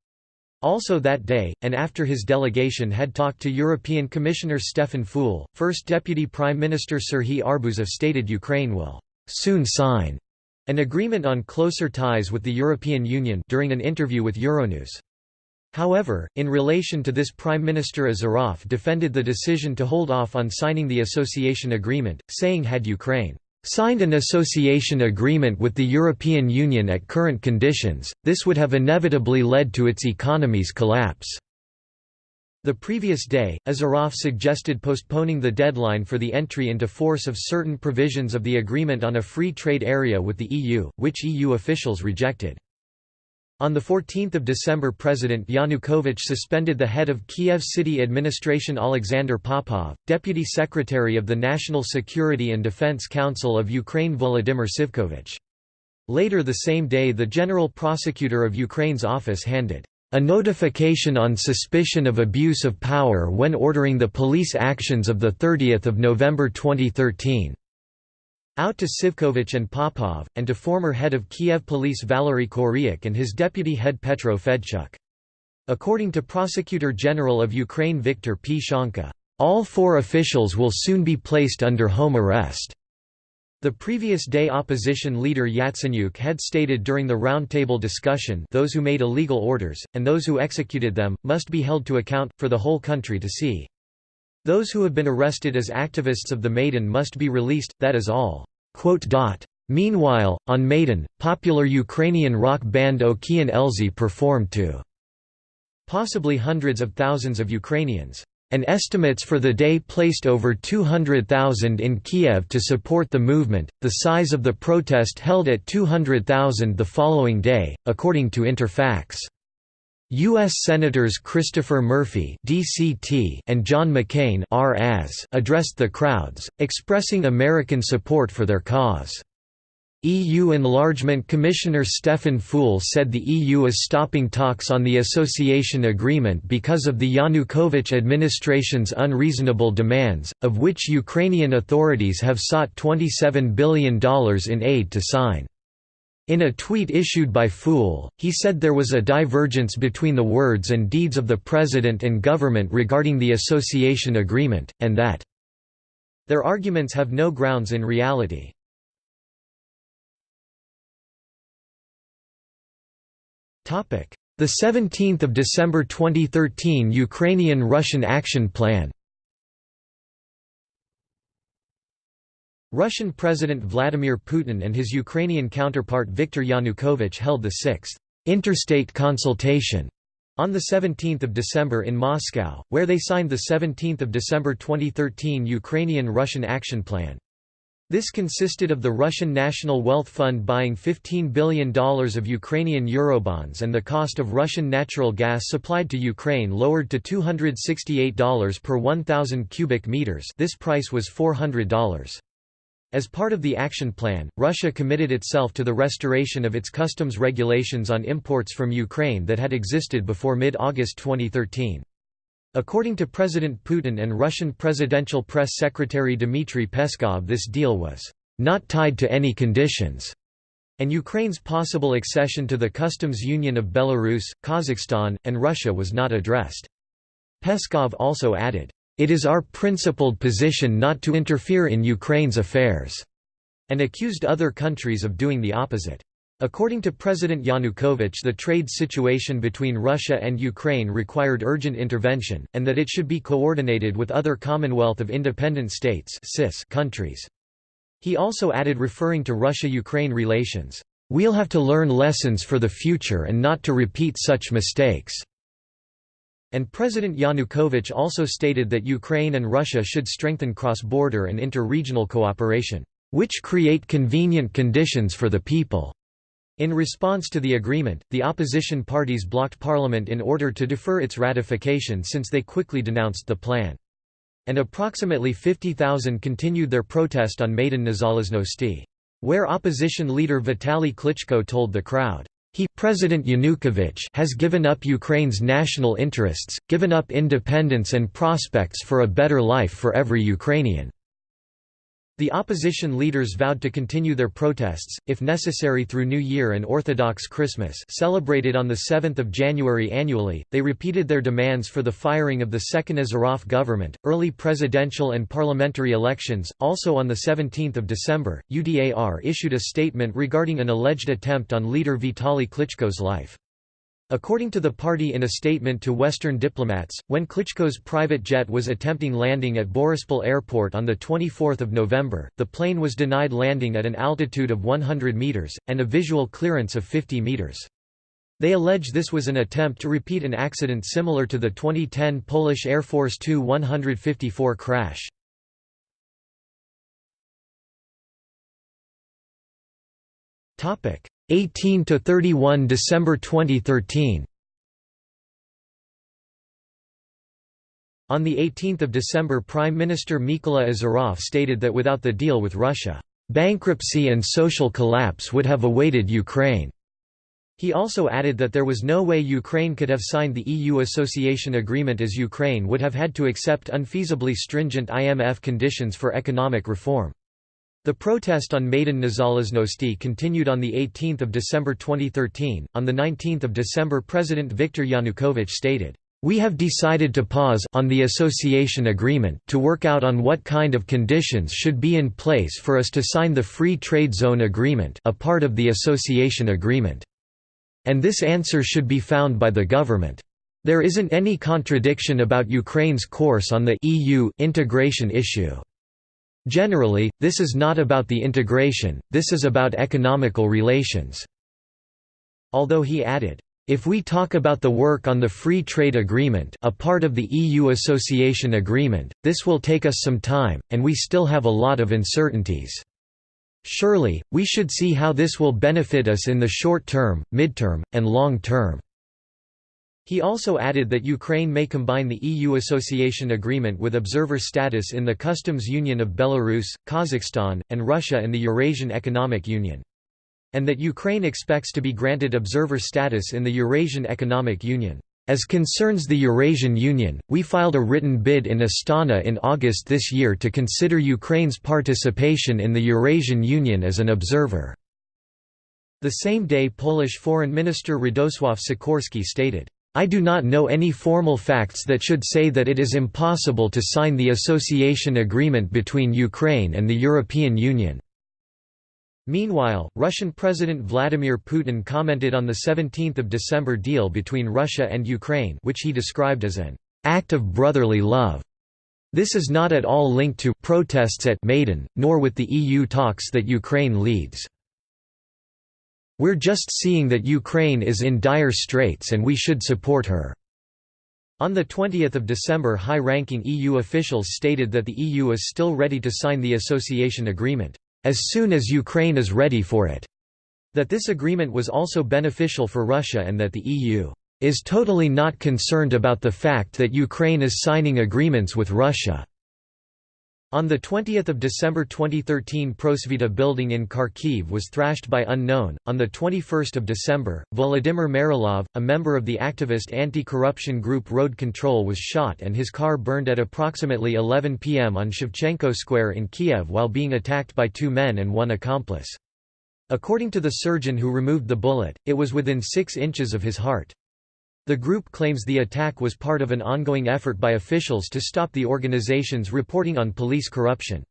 Also that day, and after his delegation had talked to European Commissioner Stefan Füle, First Deputy Prime Minister Serhiy Arbuzov stated Ukraine will soon sign an agreement on closer ties with the European Union during an interview with Euronews. However, in relation to this Prime Minister Azarov defended the decision to hold off on signing the association agreement, saying had Ukraine signed an association agreement with the European Union at current conditions, this would have inevitably led to its economy's collapse. The previous day, Azarov suggested postponing the deadline for the entry into force of certain provisions of the Agreement on a Free Trade Area with the EU, which EU officials rejected. On 14 December President Yanukovych suspended the head of Kiev City Administration Alexander Popov, Deputy Secretary of the National Security and Defense Council of Ukraine Volodymyr Sivkovich. Later the same day the General Prosecutor of Ukraine's office handed a notification on suspicion of abuse of power when ordering the police actions of 30 November 2013. Out to Sivkovich and Popov, and to former head of Kiev police Valery Koryak and his deputy head Petro Fedchuk. According to Prosecutor General of Ukraine Viktor Pshonka, all four officials will soon be placed under home arrest. The previous day opposition leader Yatsenyuk had stated during the roundtable discussion those who made illegal orders, and those who executed them, must be held to account, for the whole country to see. Those who have been arrested as activists of the Maidan must be released, that is all. Meanwhile, on Maidan, popular Ukrainian rock band Okean Elzy performed to possibly hundreds of thousands of Ukrainians and estimates for the day placed over 200,000 in Kiev to support the movement, the size of the protest held at 200,000 the following day, according to Interfax. U.S. Senators Christopher Murphy and John McCain addressed the crowds, expressing American support for their cause. EU Enlargement Commissioner Stefan Füle said the EU is stopping talks on the association agreement because of the Yanukovych administration's unreasonable demands, of which Ukrainian authorities have sought $27 billion in aid to sign. In a tweet issued by Füle, he said there was a divergence between the words and deeds of the president and government regarding the association agreement, and that their arguments have no grounds in reality. The 17th of December 2013 Ukrainian-Russian Action Plan Russian President Vladimir Putin and his Ukrainian counterpart Viktor Yanukovych held the sixth interstate consultation on 17 December in Moscow, where they signed the 17 December 2013 Ukrainian-Russian Action Plan. This consisted of the Russian National Wealth Fund buying $15 billion of Ukrainian Eurobonds and the cost of Russian natural gas supplied to Ukraine lowered to $268 per 1,000 cubic meters this price was $400. As part of the action plan, Russia committed itself to the restoration of its customs regulations on imports from Ukraine that had existed before mid-August 2013. According to President Putin and Russian presidential press secretary Dmitry Peskov this deal was not tied to any conditions, and Ukraine's possible accession to the customs union of Belarus, Kazakhstan, and Russia was not addressed. Peskov also added, "...it is our principled position not to interfere in Ukraine's affairs," and accused other countries of doing the opposite. According to President Yanukovych the trade situation between Russia and Ukraine required urgent intervention, and that it should be coordinated with other Commonwealth of Independent States countries. He also added referring to Russia-Ukraine relations, "...we'll have to learn lessons for the future and not to repeat such mistakes." And President Yanukovych also stated that Ukraine and Russia should strengthen cross-border and inter-regional cooperation, "...which create convenient conditions for the people." In response to the agreement, the opposition parties blocked parliament in order to defer its ratification since they quickly denounced the plan. And approximately 50,000 continued their protest on Maidan Nezalezhnosti. Where opposition leader Vitaly Klitschko told the crowd, he President Yanukovych has given up Ukraine's national interests, given up independence and prospects for a better life for every Ukrainian. The opposition leaders vowed to continue their protests, if necessary through New Year and Orthodox Christmas celebrated on 7 January annually. They repeated their demands for the firing of the second Azarov government, early presidential and parliamentary elections. Also on 17 December, UDAR issued a statement regarding an alleged attempt on leader Vitaly Klitschko's life. According to the party in a statement to Western diplomats, when Klitschko's private jet was attempting landing at Borispol Airport on 24 November, the plane was denied landing at an altitude of 100 metres, and a visual clearance of 50 metres. They allege this was an attempt to repeat an accident similar to the 2010 Polish Air Force Tu-154 crash. 18 to 31 December 2013 On 18 December Prime Minister Mykola Azarov stated that without the deal with Russia, "...bankruptcy and social collapse would have awaited Ukraine." He also added that there was no way Ukraine could have signed the EU association agreement as Ukraine would have had to accept unfeasibly stringent IMF conditions for economic reform. The protest on Maidan Nezalezhnosti continued on 18 December 2013. On 19 December President Viktor Yanukovych stated, "...we have decided to pause on the association agreement to work out on what kind of conditions should be in place for us to sign the Free Trade Zone Agreement a part of the association agreement. And this answer should be found by the government. There isn't any contradiction about Ukraine's course on the EU integration issue." Generally, this is not about the integration, this is about economical relations." Although he added, if we talk about the work on the Free Trade Agreement a part of the EU Association Agreement, this will take us some time, and we still have a lot of uncertainties. Surely, we should see how this will benefit us in the short term, midterm, and long term. He also added that Ukraine may combine the EU association agreement with observer status in the customs union of Belarus, Kazakhstan, and Russia and the Eurasian Economic Union. and that Ukraine expects to be granted observer status in the Eurasian Economic Union. As concerns the Eurasian Union, we filed a written bid in Astana in August this year to consider Ukraine's participation in the Eurasian Union as an observer." The same day Polish Foreign Minister Radosław Sikorski stated, I do not know any formal facts that should say that it is impossible to sign the association agreement between Ukraine and the European Union. Meanwhile, Russian President Vladimir Putin commented on the 17 December deal between Russia and Ukraine which he described as an «act of brotherly love». This is not at all linked to «protests at Maidan, nor with the EU talks that Ukraine leads. We're just seeing that Ukraine is in dire straits and we should support her." On 20 December high-ranking EU officials stated that the EU is still ready to sign the association agreement, "...as soon as Ukraine is ready for it." That this agreement was also beneficial for Russia and that the EU is totally not concerned about the fact that Ukraine is signing agreements with Russia. On 20 December 2013 Prosvita building in Kharkiv was thrashed by unknown. On 21 December, Volodymyr Maralov, a member of the activist anti-corruption group Road Control was shot and his car burned at approximately 11 pm on Shevchenko Square in Kiev while being attacked by two men and one accomplice. According to the surgeon who removed the bullet, it was within 6 inches of his heart. The group claims the attack was part of an ongoing effort by officials to stop the organization's reporting on police corruption.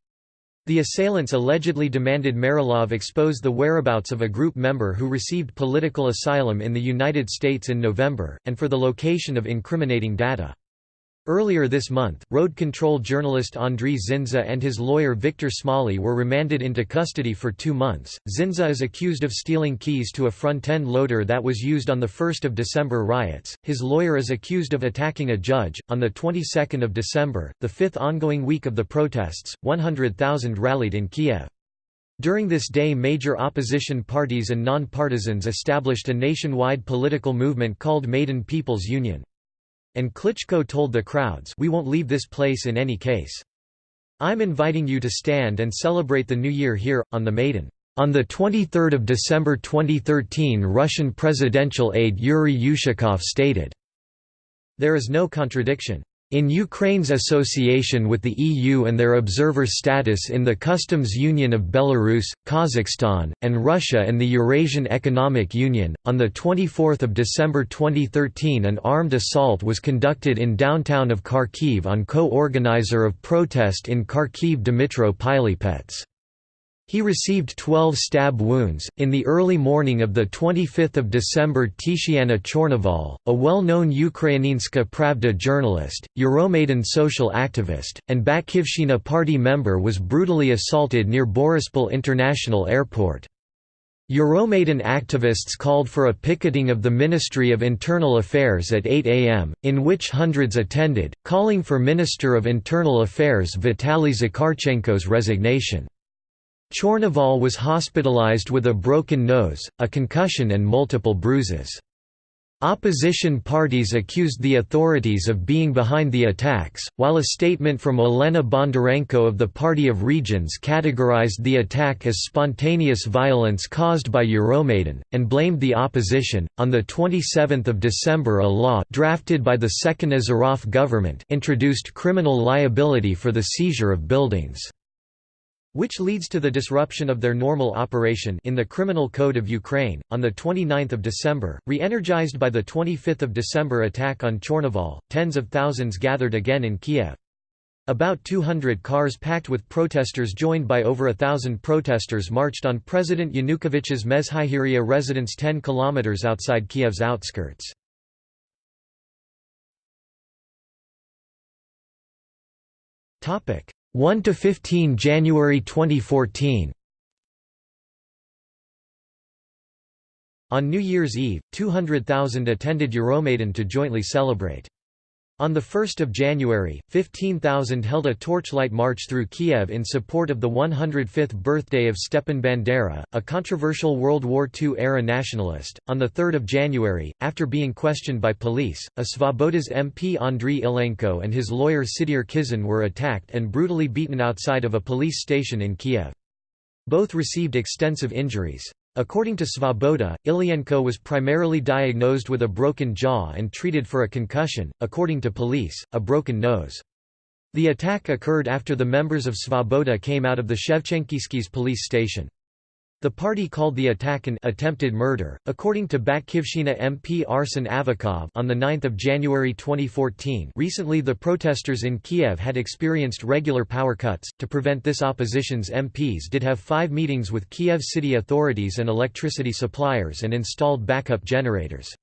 The assailants allegedly demanded Maralov expose the whereabouts of a group member who received political asylum in the United States in November, and for the location of incriminating data. Earlier this month, road control journalist Andriy Zinza and his lawyer Viktor Smolly were remanded into custody for two months. Zinza is accused of stealing keys to a front-end loader that was used on the 1st of December riots. His lawyer is accused of attacking a judge. On the 22nd of December, the fifth ongoing week of the protests, 100,000 rallied in Kiev. During this day major opposition parties and non-partisans established a nationwide political movement called Maidan People's Union. And Klitschko told the crowds we won't leave this place in any case. I'm inviting you to stand and celebrate the new year here, on the Maidan. On 23 December 2013 Russian presidential aide Yuri Ushakov stated, There is no contradiction. In Ukraine's association with the EU and their observer status in the Customs Union of Belarus, Kazakhstan, and Russia and the Eurasian Economic Union, on 24 December 2013 an armed assault was conducted in downtown of Kharkiv on co-organizer of protest in Kharkiv Dmitro Pilypets. He received 12 stab wounds. In the early morning of 25 December, Tatiana Chornovol, a well known Ukrainska Pravda journalist, Euromaidan social activist, and Batkivshina party member, was brutally assaulted near Borispol International Airport. Euromaidan activists called for a picketing of the Ministry of Internal Affairs at 8 am, in which hundreds attended, calling for Minister of Internal Affairs Vitaly Zakharchenko's resignation. Chornovol was hospitalized with a broken nose, a concussion and multiple bruises. Opposition parties accused the authorities of being behind the attacks, while a statement from Olena Bondarenko of the Party of Regions categorized the attack as spontaneous violence caused by Euromaidan, and blamed the opposition. On 27 December, a law drafted by the Second Azarov government introduced criminal liability for the seizure of buildings which leads to the disruption of their normal operation in the Criminal Code of Ukraine. On the 29th of December, re-energized by the 25th of December attack on Chornovol, tens of thousands gathered again in Kiev. About 200 cars packed with protesters joined by over a thousand protesters marched on President Yanukovych's Mezhyhirya residence 10 kilometers outside Kiev's outskirts. 1 to 15 January 2014 On New Year's Eve, 200,000 attended Euromaidan to jointly celebrate. On 1 January, 15,000 held a torchlight march through Kiev in support of the 105th birthday of Stepan Bandera, a controversial World War II-era nationalist. On 3 January, after being questioned by police, a Svoboda's MP Andriy Ilenko and his lawyer Sidir Kizin were attacked and brutally beaten outside of a police station in Kiev. Both received extensive injuries. According to Svoboda, Ilyenko was primarily diagnosed with a broken jaw and treated for a concussion, according to police, a broken nose. The attack occurred after the members of Svoboda came out of the Shevchenkivskys police station. The party called the attack an attempted murder. According to Batkivshchina MP Arsen Avakov on the 9th of January 2014, recently the protesters in Kiev had experienced regular power cuts. To prevent this opposition's MPs did have 5 meetings with Kiev city authorities and electricity suppliers and installed backup generators.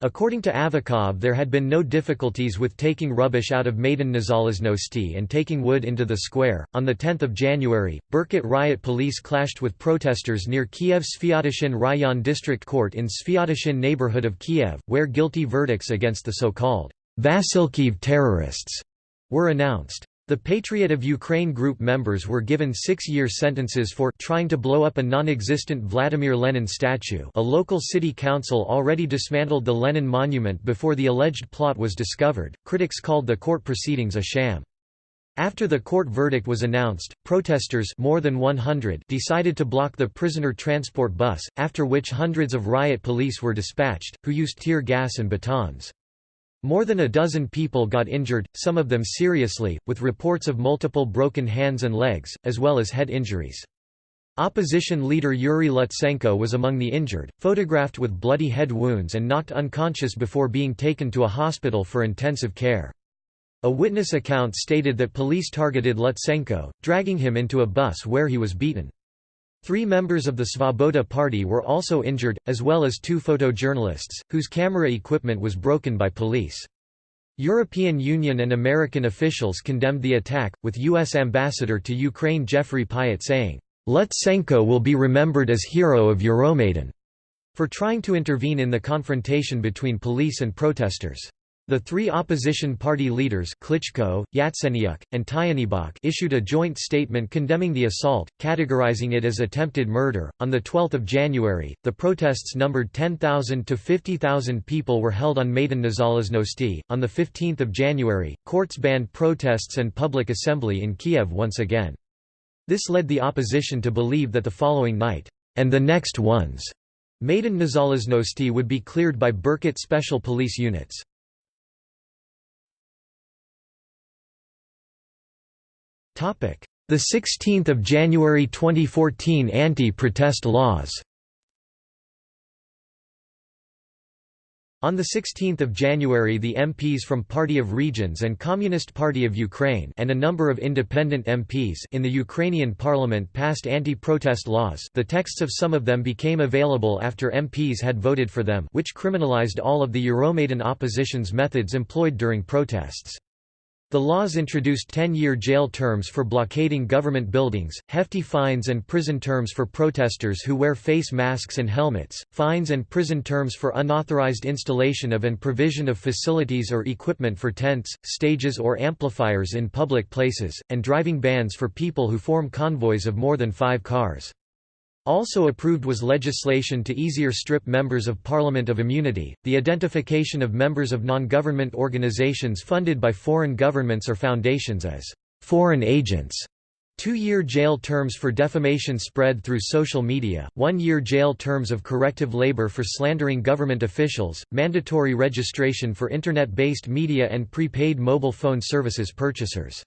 According to Avakov there had been no difficulties with taking rubbish out of Maidan Nezalezhnosti and taking wood into the square. On 10 January, Berkut riot police clashed with protesters near Kiev Sviatoshin Rayon District Court in Sviatoshin neighborhood of Kiev, where guilty verdicts against the so-called Vasylkiv terrorists were announced. The Patriot of Ukraine group members were given six-year sentences for trying to blow up a non-existent Vladimir Lenin statue a local city council already dismantled the Lenin monument before the alleged plot was discovered. Critics called the court proceedings a sham. After the court verdict was announced, protesters more than 100 decided to block the prisoner transport bus, after which hundreds of riot police were dispatched, who used tear gas and batons. More than a dozen people got injured, some of them seriously, with reports of multiple broken hands and legs, as well as head injuries. Opposition leader Yuri Lutsenko was among the injured, photographed with bloody head wounds and knocked unconscious before being taken to a hospital for intensive care. A witness account stated that police targeted Lutsenko, dragging him into a bus where he was beaten. Three members of the Svoboda party were also injured, as well as two photojournalists, whose camera equipment was broken by police. European Union and American officials condemned the attack, with U.S. Ambassador to Ukraine Jeffrey Pyatt saying, Lutsenko will be remembered as hero of Euromaidan, for trying to intervene in the confrontation between police and protesters. The three opposition party leaders Klitschko, Yatsenyuk, and Tyahnybok issued a joint statement condemning the assault, categorizing it as attempted murder. On the 12th of January, the protests numbered 10,000 to 50,000 people were held on Maidan Nezalezhnosti. On the 15th of January, courts banned protests and public assembly in Kiev once again. This led the opposition to believe that the following night, and the next ones, Maidan Nezalezhnosti would be cleared by Berkut special police units. The 16th of January 2014 anti-protest laws. On 16 January the MPs from Party of Regions and Communist Party of Ukraine and a number of independent MPs in the Ukrainian parliament passed anti-protest laws. The texts of some of them became available after MPs had voted for them which criminalized all of the Euromaidan opposition's methods employed during protests. The laws introduced 10-year jail terms for blockading government buildings, hefty fines and prison terms for protesters who wear face masks and helmets, fines and prison terms for unauthorized installation of and provision of facilities or equipment for tents, stages or amplifiers in public places, and driving bans for people who form convoys of more than five cars. Also approved was legislation to easier strip members of Parliament of immunity, the identification of members of non-government organizations funded by foreign governments or foundations as foreign agents, Two-year jail terms for defamation spread through social media, one-year jail terms of corrective labor for slandering government officials, mandatory registration for Internet-based media and prepaid mobile phone services purchasers.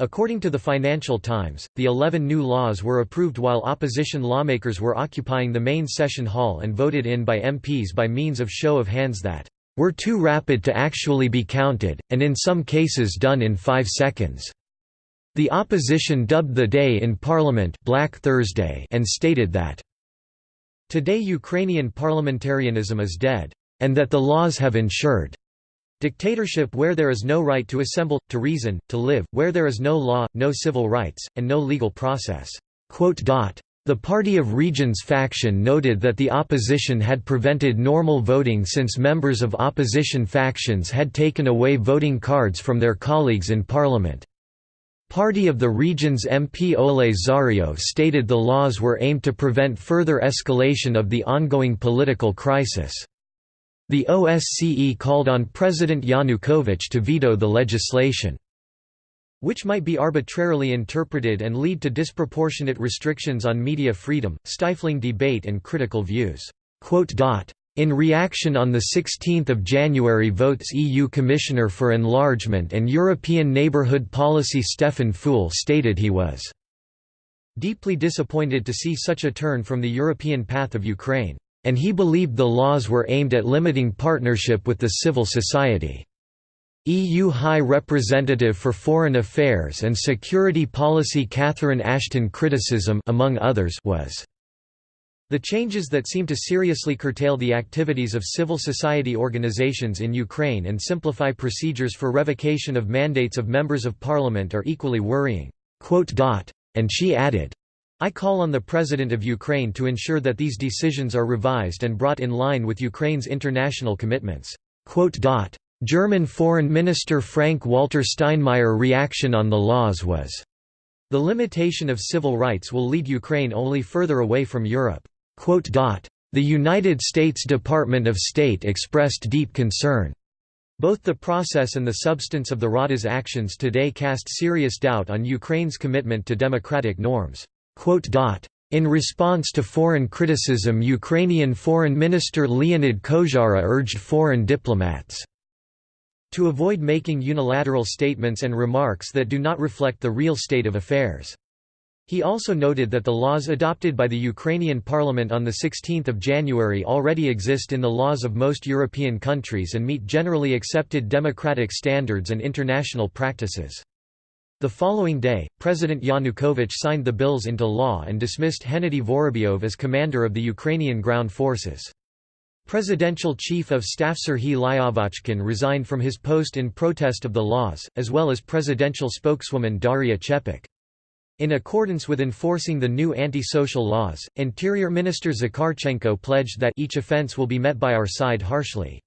According to the Financial Times, the 11 new laws were approved while opposition lawmakers were occupying the main session hall and voted in by MPs by means of show of hands that were too rapid to actually be counted, and in some cases done in five seconds. The opposition dubbed the day in Parliament Black Thursday and stated that, Today Ukrainian parliamentarianism is dead, and that the laws have ensured Dictatorship where there is no right to assemble, to reason, to live, where there is no law, no civil rights, and no legal process." The Party of Regions faction noted that the opposition had prevented normal voting since members of opposition factions had taken away voting cards from their colleagues in parliament. Party of the Regions MP Oleh Tsarev stated the laws were aimed to prevent further escalation of the ongoing political crisis. The OSCE called on President Yanukovych to veto the legislation. which might be arbitrarily interpreted and lead to disproportionate restrictions on media freedom, stifling debate and critical views. In reaction on 16 January votes EU Commissioner for Enlargement and European Neighbourhood Policy Stefan Füle stated he was deeply disappointed to see such a turn from the European path of Ukraine, and he believed the laws were aimed at limiting partnership with the civil society. EU High Representative for Foreign Affairs and Security Policy Catherine Ashton criticism among others was the changes that seem to seriously curtail the activities of civil society organizations in Ukraine and simplify procedures for revocation of mandates of members of parliament are equally worrying. And she added, I call on the President of Ukraine to ensure that these decisions are revised and brought in line with Ukraine's international commitments. German Foreign Minister Frank-Walter Steinmeier reaction on the laws was, "...the limitation of civil rights will lead Ukraine only further away from Europe." The United States Department of State expressed deep concern. Both the process and the substance of the Rada's actions today cast serious doubt on Ukraine's commitment to democratic norms. In response to foreign criticism Ukrainian Foreign Minister Leonid Kozhara urged foreign diplomats to avoid making unilateral statements and remarks that do not reflect the real state of affairs. He also noted that the laws adopted by the Ukrainian parliament on 16 January already exist in the laws of most European countries and meet generally accepted democratic standards and international practices. The following day, President Yanukovych signed the bills into law and dismissed Hennady Vorobyov as commander of the Ukrainian ground forces. Presidential Chief of Staff Serhiy Lyovochkin resigned from his post in protest of the laws, as well as presidential spokeswoman Daria Chepik. In accordance with enforcing the new anti-social laws, Interior Minister Zakharchenko pledged that each offense will be met by our side harshly.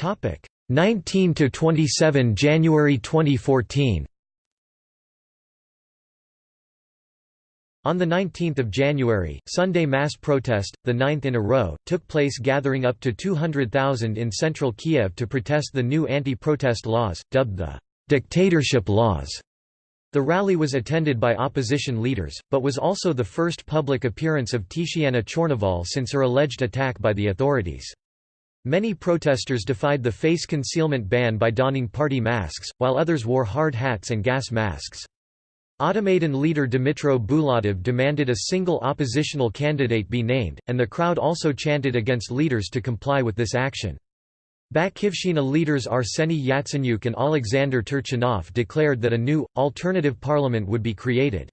Topic 19 to 27 January 2014. On 19 January, Sunday mass protest, the ninth in a row, took place gathering up to 200,000 in central Kiev to protest the new anti-protest laws, dubbed the «dictatorship laws». The rally was attended by opposition leaders, but was also the first public appearance of Tatiana Chornovol since her alleged attack by the authorities. Many protesters defied the face concealment ban by donning party masks, while others wore hard hats and gas masks. Automaidan leader Dmytro Bulatov demanded a single oppositional candidate be named, and the crowd also chanted against leaders to comply with this action. Batkivshina leaders Arseny Yatsenyuk and Alexander Turchinov declared that a new, alternative parliament would be created.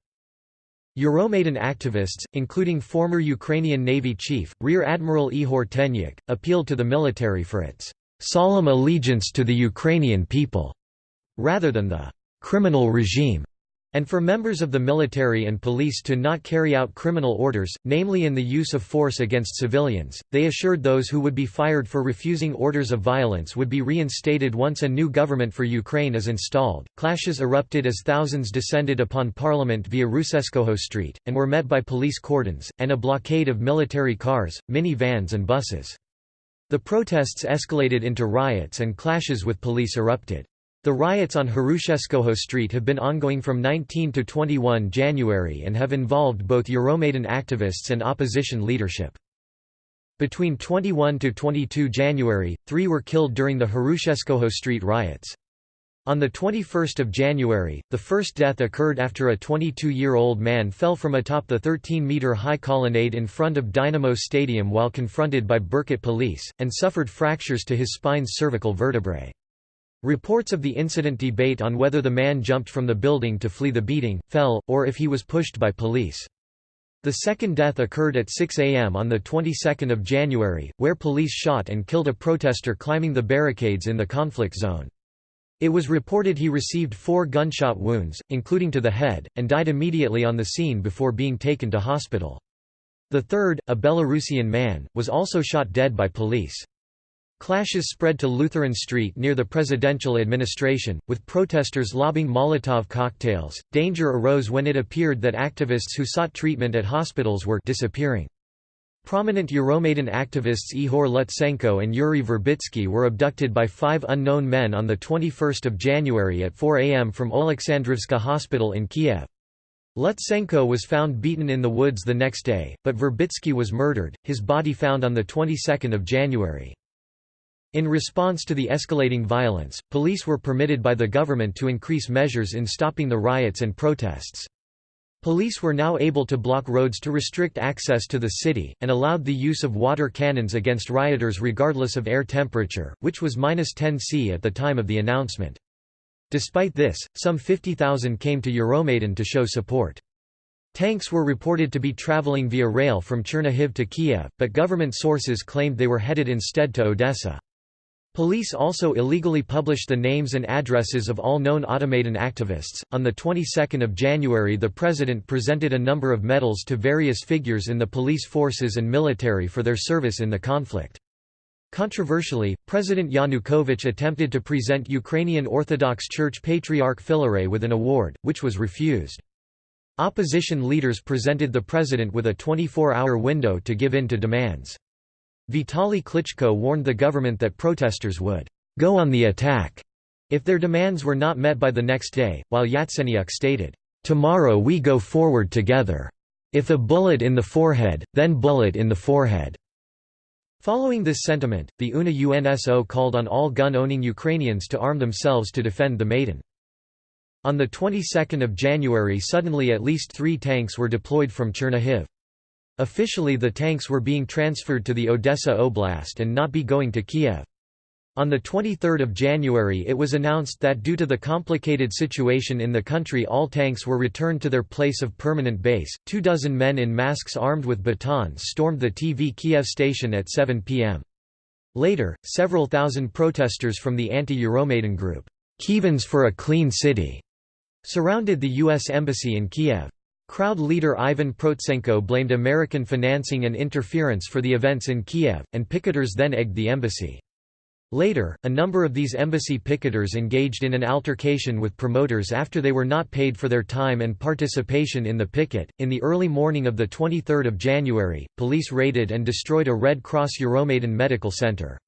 Euromaidan activists, including former Ukrainian Navy chief, Rear Admiral Ihor Tenyuk, appealed to the military for its «solemn allegiance to the Ukrainian people» rather than the «criminal regime» and for members of the military and police to not carry out criminal orders, namely in the use of force against civilians. They assured those who would be fired for refusing orders of violence would be reinstated once a new government for Ukraine is installed. Clashes erupted as thousands descended upon parliament via Hrushevskoho Street, and were met by police cordons, and a blockade of military cars, mini-vans and buses. The protests escalated into riots and clashes with police erupted. The riots on Hrushevskoho Street have been ongoing from 19 to 21 January and have involved both Euromaidan activists and opposition leadership. Between 21 to 22 January, three were killed during the Hrushevskoho Street riots. On 21 January, the first death occurred after a 22-year-old man fell from atop the 13-metre-high colonnade in front of Dynamo Stadium while confronted by Berkut police, and suffered fractures to his spine's cervical vertebrae. Reports of the incident debate on whether the man jumped from the building to flee the beating, fell, or if he was pushed by police. The second death occurred at 6 am on the 22nd of January, where police shot and killed a protester climbing the barricades in the conflict zone. It was reported he received four gunshot wounds, including to the head, and died immediately on the scene before being taken to hospital. The third, a Belarusian man, was also shot dead by police. Clashes spread to Lutheran Street near the presidential administration, with protesters lobbing Molotov cocktails. Danger arose when it appeared that activists who sought treatment at hospitals were disappearing. Prominent Euromaidan activists Ihor Lutsenko and Yuri Verbitsky were abducted by five unknown men on 21 January at 4 am from Oleksandrivska Hospital in Kiev. Lutsenko was found beaten in the woods the next day, but Verbitsky was murdered, his body found on the 22nd of January. In response to the escalating violence, police were permitted by the government to increase measures in stopping the riots and protests. Police were now able to block roads to restrict access to the city, and allowed the use of water cannons against rioters regardless of air temperature, which was minus 10 C at the time of the announcement. Despite this, some 50,000 came to Euromaidan to show support. Tanks were reported to be traveling via rail from Chernihiv to Kiev, but government sources claimed they were headed instead to Odessa. Police also illegally published the names and addresses of all known Automaidan activists. On the 22nd of January, the president presented a number of medals to various figures in the police forces and military for their service in the conflict. Controversially, President Yanukovych attempted to present Ukrainian Orthodox Church Patriarch Filaret with an award, which was refused. Opposition leaders presented the president with a 24-hour window to give in to demands. Vitaly Klitschko warned the government that protesters would go on the attack if their demands were not met by the next day, while Yatsenyuk stated, "Tomorrow we go forward together. If a bullet in the forehead, then bullet in the forehead." Following this sentiment, the UNA UNSO called on all gun-owning Ukrainians to arm themselves to defend the Maidan. On the 22nd of January suddenly at least three tanks were deployed from Chernihiv. Officially the tanks were being transferred to the Odessa Oblast and not be going to Kiev. On 23 January it was announced that due to the complicated situation in the country all tanks were returned to their place of permanent base. Two dozen men in masks armed with batons stormed the TV Kiev station at 7 p.m. Later, several thousand protesters from the anti-Euromaidan group, Kievans for a Clean City, surrounded the U.S. Embassy in Kiev. Crowd leader Ivan Protsenko blamed American financing and interference for the events in Kiev, and picketers then egged the embassy. Later, a number of these embassy picketers engaged in an altercation with promoters after they were not paid for their time and participation in the picket. In the early morning of the 23rd of January, police raided and destroyed a Red Cross Euromaidan medical center.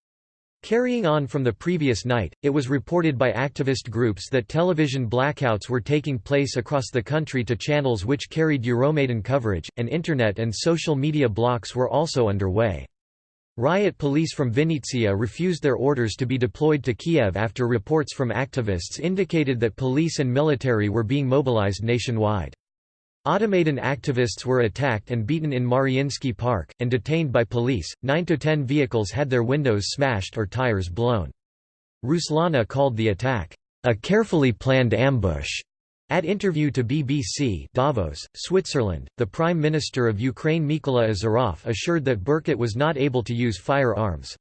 Carrying on from the previous night, it was reported by activist groups that television blackouts were taking place across the country to channels which carried Euromaidan coverage, and internet and social media blocks were also underway. Riot police from Vinnytsia refused their orders to be deployed to Kiev after reports from activists indicated that police and military were being mobilized nationwide. Automaidan activists were attacked and beaten in Mariinsky Park, and detained by police. Nine to ten vehicles had their windows smashed or tires blown. Ruslana called the attack, a carefully planned ambush. At interview to BBC Davos, Switzerland, the Prime Minister of Ukraine Mykola Azarov assured that Berkut was not able to use firearms.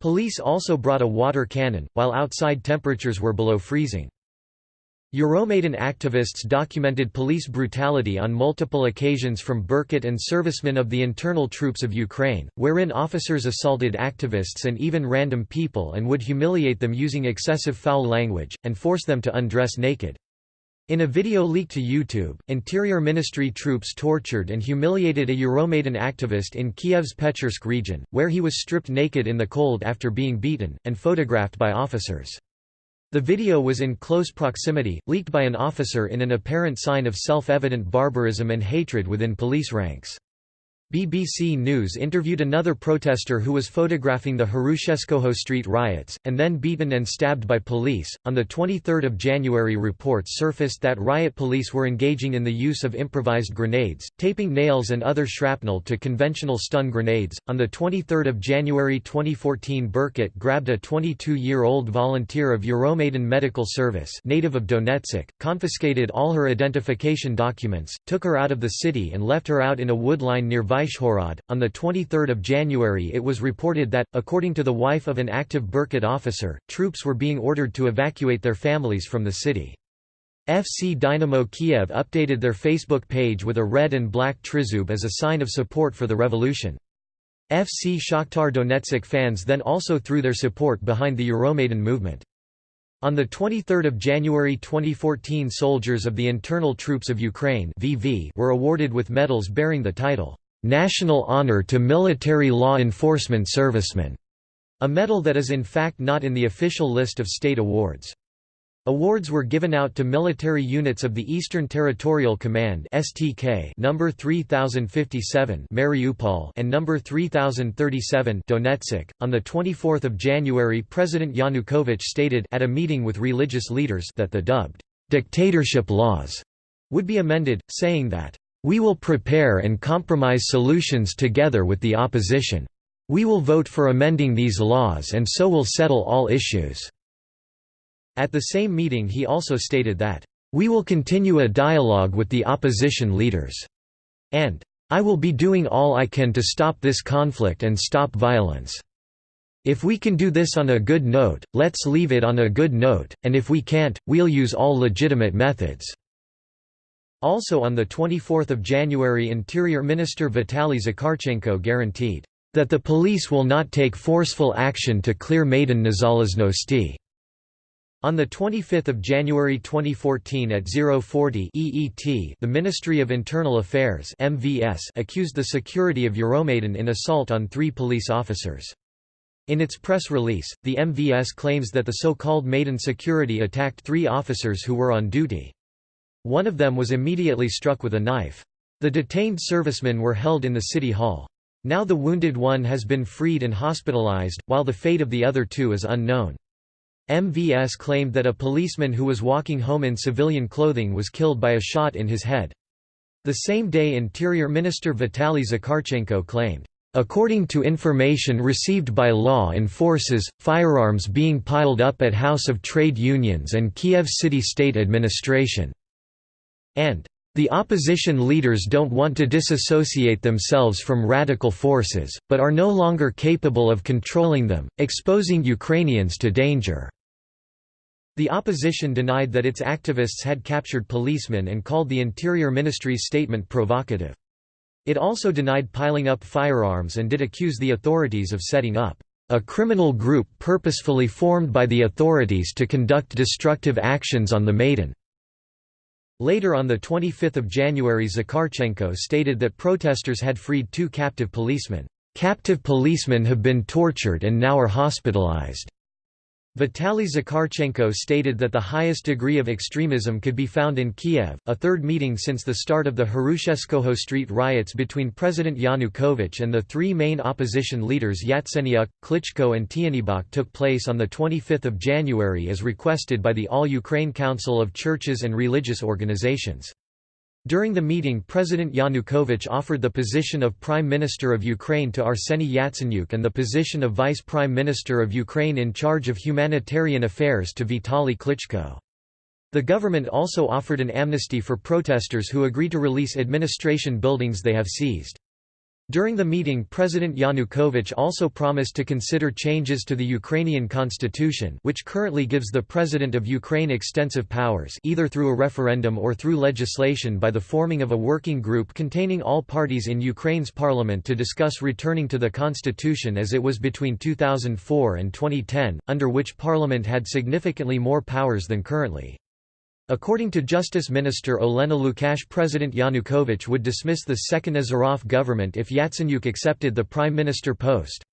Police also brought a water cannon, while outside temperatures were below freezing. Euromaidan activists documented police brutality on multiple occasions from Berkut and servicemen of the internal troops of Ukraine, wherein officers assaulted activists and even random people and would humiliate them using excessive foul language, and force them to undress naked. In a video leaked to YouTube, Interior Ministry troops tortured and humiliated a Euromaidan activist in Kiev's Pechersk region, where he was stripped naked in the cold after being beaten, and photographed by officers. The video was in close proximity, leaked by an officer in an apparent sign of self-evident barbarism and hatred within police ranks. BBC News interviewed another protester who was photographing the Hrushevskoho Street riots, and then beaten and stabbed by police. On the 23rd of January, reports surfaced that riot police were engaging in the use of improvised grenades, taping nails and other shrapnel to conventional stun grenades. On the 23rd of January 2014, Berkut grabbed a 22-year-old volunteer of Euromaidan Medical Service, native of Donetsk, confiscated all her identification documents, took her out of the city and left her out in a wood line near Vyshhorod. On 23 January it was reported that, according to the wife of an active Berkut officer, troops were being ordered to evacuate their families from the city. FC Dynamo Kiev updated their Facebook page with a red and black trizub as a sign of support for the revolution. FC Shakhtar Donetsk fans then also threw their support behind the Euromaidan movement. On 23 January 2014 soldiers of the Internal Troops of Ukraine VV were awarded with medals bearing the title, National Honor to Military Law Enforcement Servicemen, a medal that is in fact not in the official list of state awards. Awards were given out to military units of the Eastern Territorial Command (STK) number 3057 Mariupol and number 3037 Donetsk. On the 24th of January, President Yanukovych stated at a meeting with religious leaders that the dubbed dictatorship laws would be amended, saying that we will prepare and compromise solutions together with the opposition. We will vote for amending these laws and so will settle all issues. At the same meeting he also stated that, "...we will continue a dialogue with the opposition leaders," and, "...I will be doing all I can to stop this conflict and stop violence. If we can do this on a good note, let's leave it on a good note, and if we can't, we'll use all legitimate methods." Also on 24 January Interior Minister Vitaly Zakharchenko guaranteed, "...that the police will not take forceful action to clear Maidan Nezalezhnosti." On 25 January 2014 at 040 EET the Ministry of Internal Affairs MVS accused the security of Euromaidan in assault on three police officers. In its press release, the MVS claims that the so-called Maidan security attacked three officers who were on duty. One of them was immediately struck with a knife. The detained servicemen were held in the city hall. Now the wounded one has been freed and hospitalized, while the fate of the other two is unknown. MVS claimed that a policeman who was walking home in civilian clothing was killed by a shot in his head. The same day Interior Minister Vitaly Zakharchenko claimed, "...according to information received by law enforces, firearms being piled up at House of Trade Unions and Kiev City State Administration." And the opposition leaders don't want to disassociate themselves from radical forces, but are no longer capable of controlling them, exposing Ukrainians to danger. The opposition denied that its activists had captured policemen and called the Interior Ministry's statement provocative. It also denied piling up firearms and did accuse the authorities of setting up a criminal group purposefully formed by the authorities to conduct destructive actions on the Maidan. Later on 25 January Zakharchenko stated that protesters had freed two captive policemen. Captive policemen have been tortured and now are hospitalized. Vitaly Zakharchenko stated that the highest degree of extremism could be found in Kiev. A third meeting since the start of the Hrushevskoho Street riots between President Yanukovych and the three main opposition leaders Yatsenyuk, Klitschko, and Tyahnybok took place on 25 January as requested by the All Ukraine Council of Churches and Religious Organizations. During the meeting President Yanukovych offered the position of Prime Minister of Ukraine to Arseny Yatsenyuk and the position of Vice Prime Minister of Ukraine in charge of humanitarian affairs to Vitaly Klitschko. The government also offered an amnesty for protesters who agree to release administration buildings they have seized. During the meeting President Yanukovych also promised to consider changes to the Ukrainian constitution which currently gives the President of Ukraine extensive powers either through a referendum or through legislation by the forming of a working group containing all parties in Ukraine's parliament to discuss returning to the constitution as it was between 2004 and 2010, under which parliament had significantly more powers than currently. According to Justice Minister Olena Lukash President Yanukovych would dismiss the second Azarov government if Yatsenyuk accepted the prime minister post.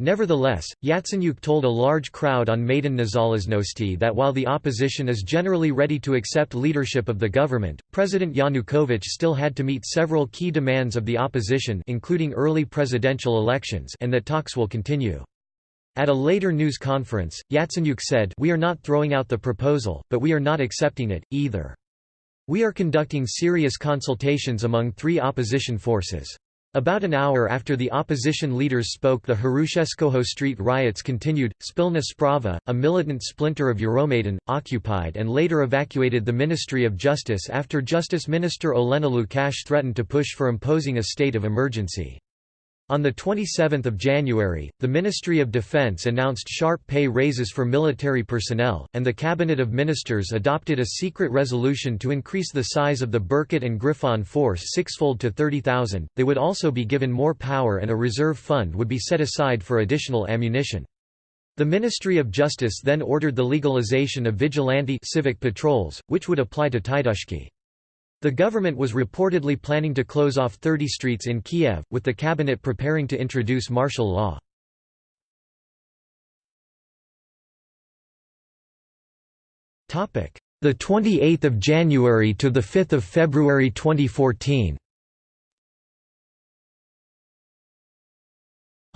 Nevertheless, Yatsenyuk told a large crowd on Maidan Nezalezhnosti that while the opposition is generally ready to accept leadership of the government, President Yanukovych still had to meet several key demands of the opposition including early presidential elections and that talks will continue. At a later news conference, Yatsenyuk said We are not throwing out the proposal, but we are not accepting it, either. We are conducting serious consultations among three opposition forces. About an hour after the opposition leaders spoke the Hrushevskoho Street riots continued. Spilna Sprava, a militant splinter of Euromaidan, occupied and later evacuated the Ministry of Justice after Justice Minister Olena Lukash threatened to push for imposing a state of emergency. On 27 January, the Ministry of Defense announced sharp pay raises for military personnel, and the Cabinet of Ministers adopted a secret resolution to increase the size of the Berkut and Griffon force sixfold to 30,000. They would also be given more power and a reserve fund would be set aside for additional ammunition. The Ministry of Justice then ordered the legalization of vigilante civic patrols, which would apply to Titushky. The government was reportedly planning to close off 30 streets in Kiev, with the cabinet preparing to introduce martial law. The 28th of January to the 5th of February 2014.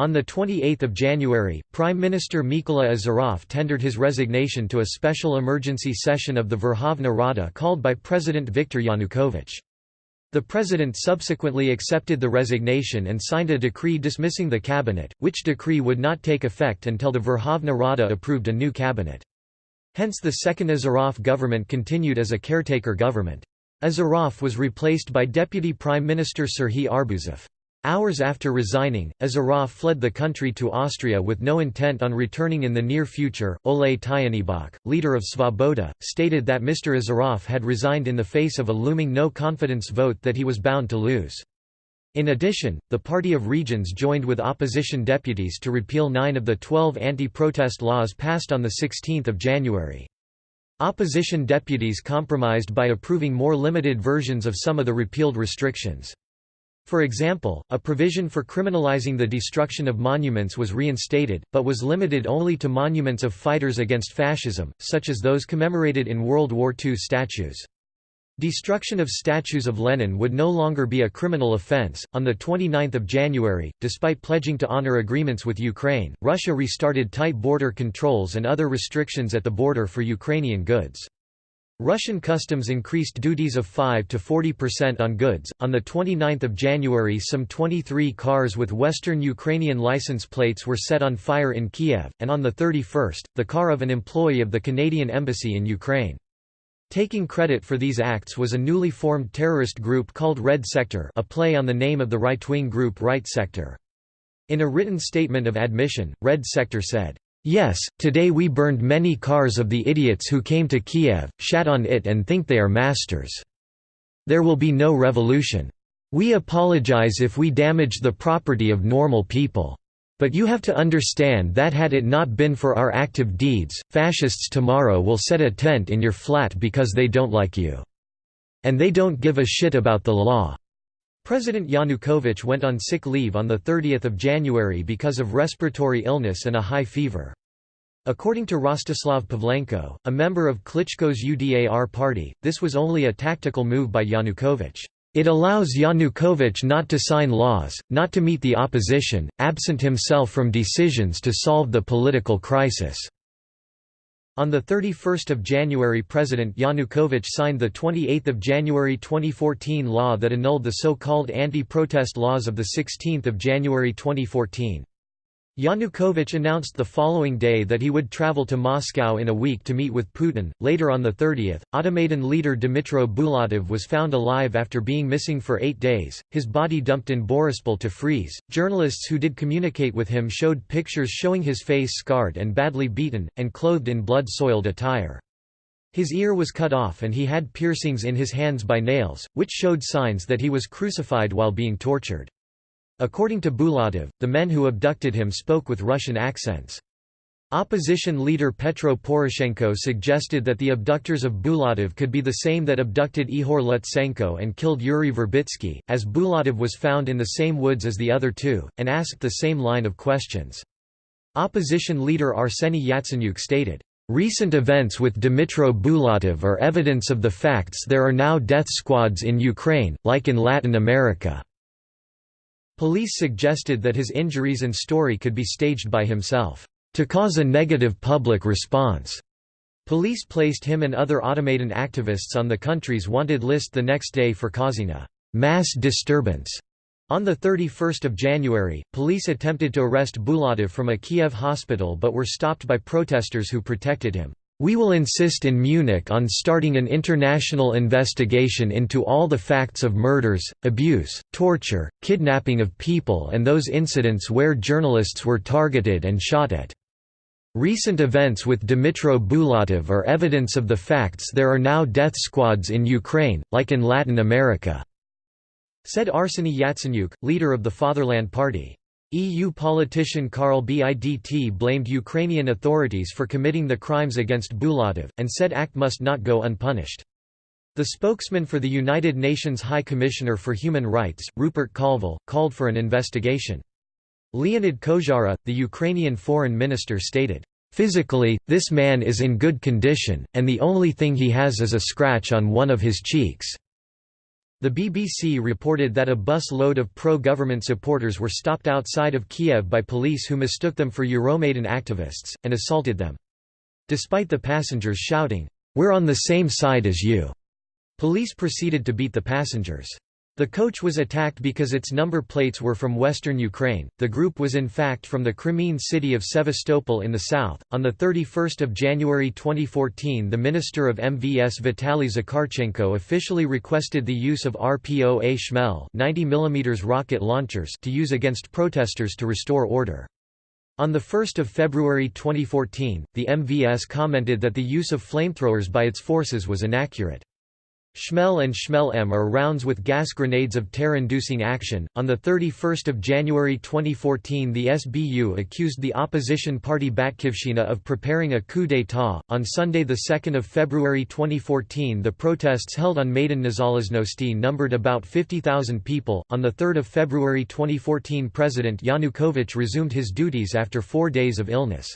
On 28 January, Prime Minister Mykola Azarov tendered his resignation to a special emergency session of the Verkhovna Rada called by President Viktor Yanukovych. The president subsequently accepted the resignation and signed a decree dismissing the cabinet, which decree would not take effect until the Verkhovna Rada approved a new cabinet. Hence the second Azarov government continued as a caretaker government. Azarov was replaced by Deputy Prime Minister Serhiy Arbuzov. Hours after resigning, Azarov fled the country to Austria with no intent on returning in the near future. Oleh Tyahnybok, leader of Svoboda, stated that Mr. Azarov had resigned in the face of a looming no confidence vote that he was bound to lose. In addition, the Party of Regions joined with opposition deputies to repeal nine of the twelve anti-protest laws passed on 16 January. Opposition deputies compromised by approving more limited versions of some of the repealed restrictions. For example, a provision for criminalizing the destruction of monuments was reinstated, but was limited only to monuments of fighters against fascism, such as those commemorated in World War II statues. Destruction of statues of Lenin would no longer be a criminal offense. On the 29th of January, despite pledging to honor agreements with Ukraine, Russia restarted tight border controls and other restrictions at the border for Ukrainian goods. Russian customs increased duties of 5 to 40% on goods. On the 29th of January, some 23 cars with Western Ukrainian license plates were set on fire in Kiev, and on the 31st, the car of an employee of the Canadian embassy in Ukraine. Taking credit for these acts was a newly formed terrorist group called Red Sector, a play on the name of the right-wing group Right Sector. In a written statement of admission, Red Sector said, Yes, today we burned many cars of the idiots who came to Kiev, shat on it and think they are masters. There will be no revolution. We apologize if we damage the property of normal people. But you have to understand that had it not been for our active deeds, fascists tomorrow will set a tent in your flat because they don't like you. And they don't give a shit about the law. President Yanukovych went on sick leave on 30 January because of respiratory illness and a high fever. According to Rostislav Pavlenko, a member of Klitschko's UDAR party, this was only a tactical move by Yanukovych. It allows Yanukovych not to sign laws, not to meet the opposition, absent himself from decisions to solve the political crisis. On 31 January President Yanukovych signed the 28 January 2014 law that annulled the so-called anti-protest laws of 16 January 2014. Yanukovych announced the following day that he would travel to Moscow in a week to meet with Putin. Later on the 30th, Automaidan leader Dmytro Bulatov was found alive after being missing for eight days, his body dumped in Borispol to freeze. Journalists who did communicate with him showed pictures showing his face scarred and badly beaten, and clothed in blood-soiled attire. His ear was cut off and he had piercings in his hands by nails, which showed signs that he was crucified while being tortured. According to Bulatov, the men who abducted him spoke with Russian accents. Opposition leader Petro Poroshenko suggested that the abductors of Bulatov could be the same that abducted Ihor Lutsenko and killed Yuri Verbitsky, as Bulatov was found in the same woods as the other two, and asked the same line of questions. Opposition leader Arseny Yatsenyuk stated, Recent events with Dmytro Bulatov are evidence of the facts there are now death squads in Ukraine, like in Latin America. Police suggested that his injuries and story could be staged by himself, to cause a negative public response. Police placed him and other Automaidan activists on the country's wanted list the next day for causing a mass disturbance. On 31 January, police attempted to arrest Bulatov from a Kiev hospital but were stopped by protesters who protected him. We will insist in Munich on starting an international investigation into all the facts of murders, abuse, torture, kidnapping of people and those incidents where journalists were targeted and shot at. Recent events with Dmytro Bulatov are evidence of the facts there are now death squads in Ukraine, like in Latin America," said Arseny Yatsenyuk, leader of the Fatherland Party. EU politician Carl Bildt blamed Ukrainian authorities for committing the crimes against Bulatov, and said act must not go unpunished. The spokesman for the United Nations High Commissioner for Human Rights, Rupert Colville, called for an investigation. Leonid Kozhara, the Ukrainian foreign minister stated, "...physically, this man is in good condition, and the only thing he has is a scratch on one of his cheeks." The BBC reported that a bus load of pro-government supporters were stopped outside of Kiev by police who mistook them for Euromaidan activists, and assaulted them. Despite the passengers shouting, "'We're on the same side as you'", Police proceeded to beat the passengers. The coach was attacked because its number plates were from western Ukraine. The group was in fact from the Crimean city of Sevastopol in the south. On the 31st of January 2014, the Minister of MVS Vitaly Zakharchenko officially requested the use of RPO-A Shmel 90 mm rocket launchers to use against protesters to restore order. On 1 February 2014, the MVS commented that the use of flamethrowers by its forces was inaccurate. Shmel and Shmel-M are rounds with gas grenades of terror-inducing action. On the 31st of January 2014, the SBU accused the opposition party Batkivshina of preparing a coup d'état. On Sunday, the 2nd of February 2014, the protests held on Maidan Nezalezhnosti numbered about 50,000 people. On the 3rd of February 2014, President Yanukovych resumed his duties after 4 days of illness.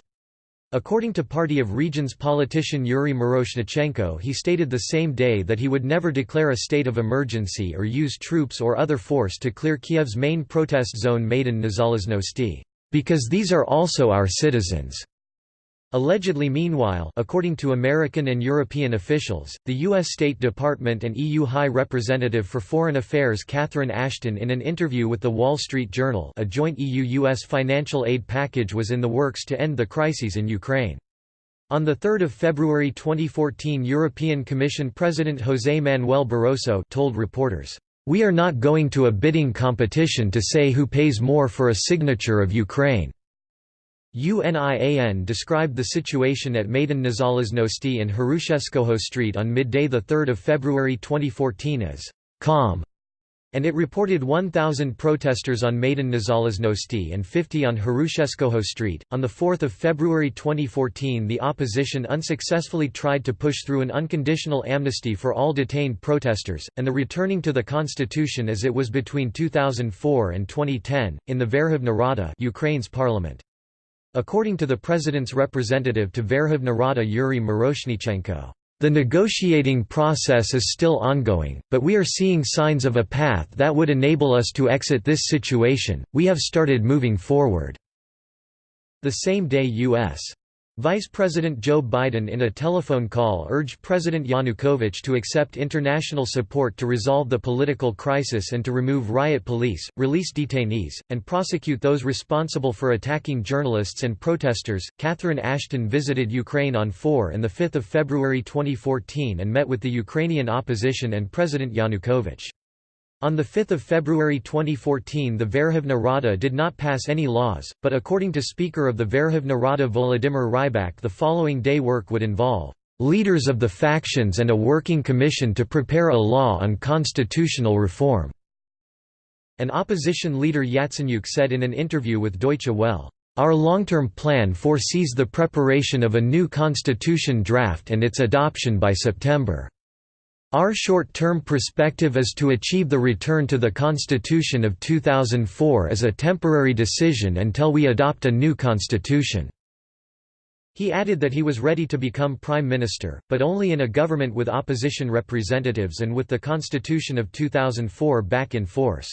According to Party of Regions politician Yuri Miroshnichenko he stated the same day that he would never declare a state of emergency or use troops or other force to clear Kiev's main protest zone Maidan Nezalezhnosti, "...because these are also our citizens." Allegedly meanwhile according to American and European officials, the U.S. State Department and EU High Representative for Foreign Affairs Catherine Ashton in an interview with The Wall Street Journal a joint EU-US financial aid package was in the works to end the crises in Ukraine. On 3 February 2014 European Commission President José Manuel Barroso told reporters, "...we are not going to a bidding competition to say who pays more for a signature of Ukraine." UNIAN described the situation at Maidan Nezalezhnosti and Hrushevskoho Street on midday 3 February 2014 as «calm» and it reported 1,000 protesters on Maidan Nezalezhnosti and 50 on Hrushevskoho Street. On 4 February 2014 the opposition unsuccessfully tried to push through an unconditional amnesty for all detained protesters, and the returning to the constitution as it was between 2004 and 2010, in the Verkhovna Rada Ukraine's parliament. According to the president's representative to Verkhovna Rada Yuri Miroshnichenko, the negotiating process is still ongoing, but we are seeing signs of a path that would enable us to exit this situation. We have started moving forward. The same day U.S. Vice President Joe Biden in a telephone call urged President Yanukovych to accept international support to resolve the political crisis and to remove riot police, release detainees, and prosecute those responsible for attacking journalists and protesters. Catherine Ashton visited Ukraine on 4 and 5 February 2014 and met with the Ukrainian opposition and President Yanukovych. On 5 February 2014 the Verkhovna Rada did not pass any laws, but according to Speaker of the Verkhovna Rada Volodymyr Rybak the following day work would involve "...leaders of the factions and a working commission to prepare a law on constitutional reform." An opposition leader Yatsenyuk said in an interview with Deutsche Welle, "...our long-term plan foresees the preparation of a new constitution draft and its adoption by September." Our short-term perspective is to achieve the return to the constitution of 2004 as a temporary decision until we adopt a new constitution." He added that he was ready to become prime minister, but only in a government with opposition representatives and with the constitution of 2004 back in force.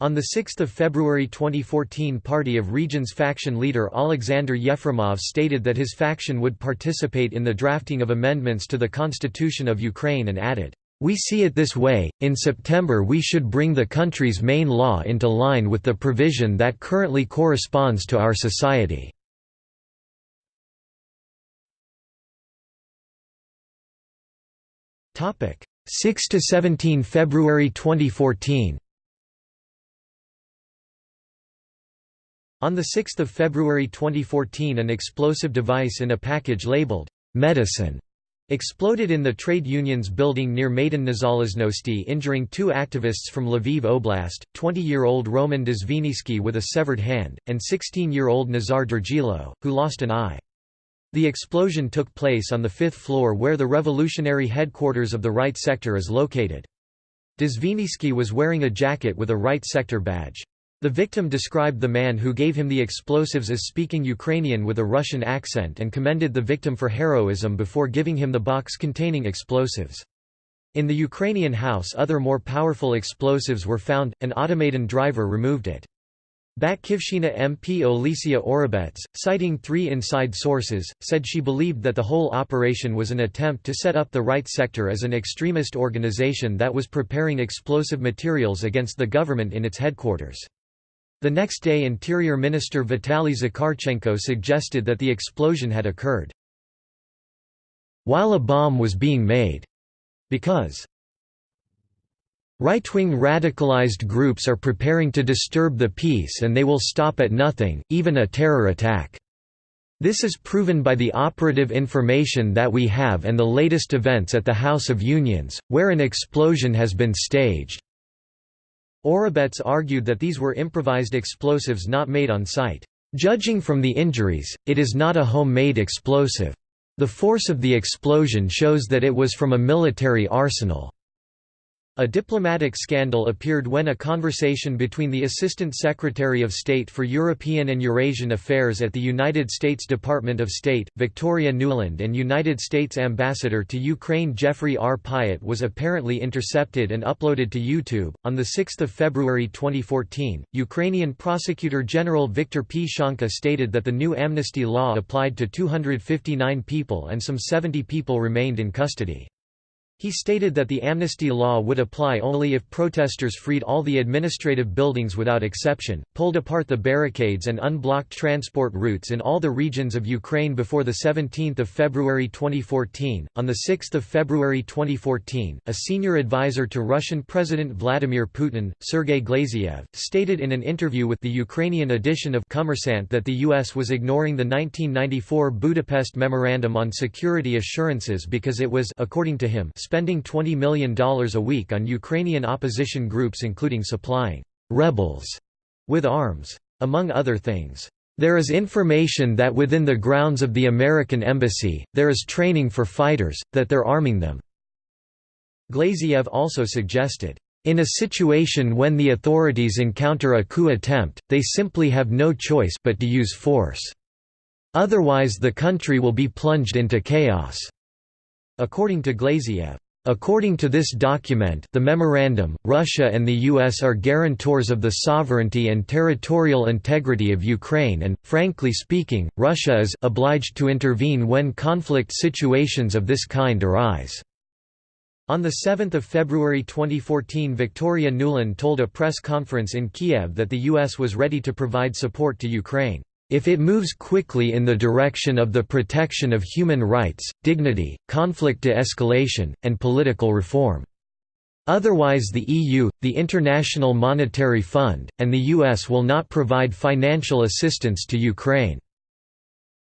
On 6 February 2014 Party of Regions faction leader Alexander Yefremov stated that his faction would participate in the drafting of amendments to the Constitution of Ukraine and added, "...we see it this way, in September we should bring the country's main law into line with the provision that currently corresponds to our society." Topic 6 to 17 February 2014 On 6 February 2014 an explosive device in a package labeled, "'medicine' exploded in the trade union's building near Maidan Nezalezhnosti injuring two activists from Lviv Oblast, 20-year-old Roman Dzvinytsky with a severed hand, and 16-year-old Nazar Dergilo, who lost an eye. The explosion took place on the fifth floor where the revolutionary headquarters of the Right Sector is located. Dzvinytsky was wearing a jacket with a Right Sector badge. The victim described the man who gave him the explosives as speaking Ukrainian with a Russian accent and commended the victim for heroism before giving him the box containing explosives. In the Ukrainian house other more powerful explosives were found, an automaton driver removed it. Batkivshina MP Olesya Orobets, citing three inside sources, said she believed that the whole operation was an attempt to set up the right sector as an extremist organization that was preparing explosive materials against the government in its headquarters. The next day Interior Minister Vitaly Zakharchenko suggested that the explosion had occurred while a bomb was being made, because Right-wing radicalized groups are preparing to disturb the peace and they will stop at nothing, even a terror attack. This is proven by the operative information that we have and the latest events at the House of Unions, where an explosion has been staged. Orobets argued that these were improvised explosives not made on site. Judging from the injuries, it is not a homemade explosive. The force of the explosion shows that it was from a military arsenal. A diplomatic scandal appeared when a conversation between the Assistant Secretary of State for European and Eurasian Affairs at the United States Department of State, Victoria Nuland and United States Ambassador to Ukraine Jeffrey R. Pyatt was apparently intercepted and uploaded to YouTube. On 6 February 2014, Ukrainian Prosecutor General Viktor Pshonka stated that the new amnesty law applied to 259 people and some 70 people remained in custody. He stated that the amnesty law would apply only if protesters freed all the administrative buildings without exception, pulled apart the barricades and unblocked transport routes in all the regions of Ukraine before the 17th of February 2014. On the 6th of February 2014, a senior advisor to Russian President Vladimir Putin, Sergei Glaziev, stated in an interview with the Ukrainian edition of Kommersant that the U.S. was ignoring the 1994 Budapest Memorandum on Security Assurances because it was according to him, spending $20 million a week on Ukrainian opposition groups including supplying «rebels» with arms. Among other things, "...there is information that within the grounds of the American Embassy, there is training for fighters, that they're arming them." Glaziev also suggested, in a situation when the authorities encounter a coup attempt, they simply have no choice but to use force. Otherwise the country will be plunged into chaos. According to Glaziev, According to this document the memorandum, Russia and the US are guarantors of the sovereignty and territorial integrity of Ukraine and, frankly speaking, Russia is obliged to intervene when conflict situations of this kind arise." On 7 February 2014 Victoria Nuland told a press conference in Kiev that the US was ready to provide support to Ukraine. If it moves quickly in the direction of the protection of human rights, dignity, conflict de-escalation, and political reform. Otherwise the EU, the International Monetary Fund, and the US will not provide financial assistance to Ukraine."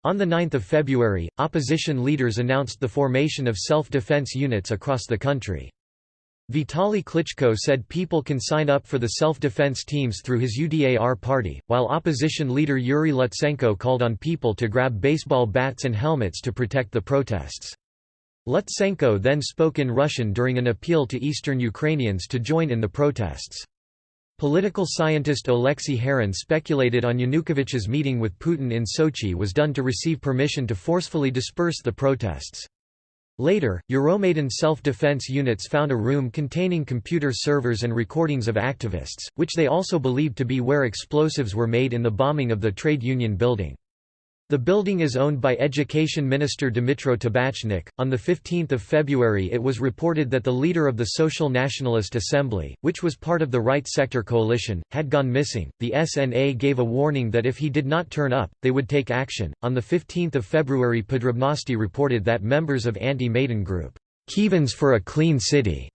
On 9 February, opposition leaders announced the formation of self-defense units across the country. Vitaly Klitschko said people can sign up for the self-defense teams through his UDAR party, while opposition leader Yuri Lutsenko called on people to grab baseball bats and helmets to protect the protests. Lutsenko then spoke in Russian during an appeal to eastern Ukrainians to join in the protests. Political scientist Oleksiy Haran speculated on Yanukovych's meeting with Putin in Sochi was done to receive permission to forcefully disperse the protests. Later, Euromaidan self-defense units found a room containing computer servers and recordings of activists, which they also believed to be where explosives were made in the bombing of the trade union building. The building is owned by Education Minister Dmytro Tabachnik. On 15 February, it was reported that the leader of the Social Nationalist Assembly, which was part of the Right Sector Coalition, had gone missing. The SNA gave a warning that if he did not turn up, they would take action. On 15 February, Podrobnosti reported that members of anti Maidan group, Kievans for a Clean City,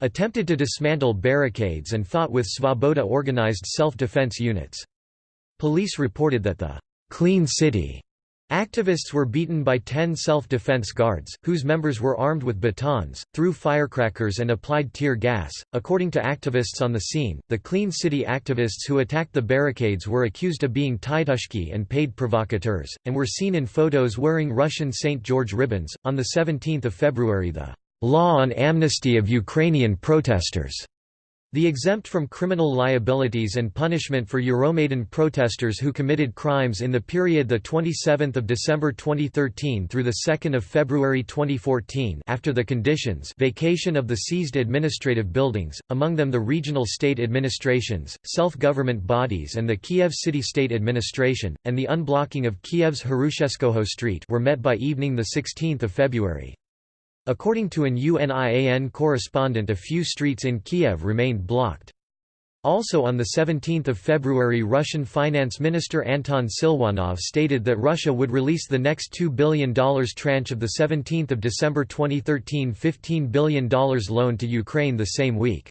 attempted to dismantle barricades and fought with Svoboda organized self defense units. Police reported that the Clean City Activists were beaten by ten self-defense guards, whose members were armed with batons, threw firecrackers and applied tear gas. According to activists on the scene, the Clean City activists who attacked the barricades were accused of being titushky and paid provocateurs, and were seen in photos wearing Russian St. George ribbons. On the 17th of February, the law on amnesty of Ukrainian protesters the exempt from criminal liabilities and punishment for Euromaidan protesters who committed crimes in the period 27 December 2013 through 2 February 2014 after the conditions vacation of the seized administrative buildings, among them the regional state administrations, self-government bodies and the Kiev City State Administration, and the unblocking of Kiev's Hrushevskoho Street were met by evening the 16 February. According to an UNIAN correspondent a few streets in Kiev remained blocked. Also on 17 February Russian Finance Minister Anton Siluanov stated that Russia would release the next $2 billion tranche of the 17 December 2013 $15 billion loan to Ukraine the same week.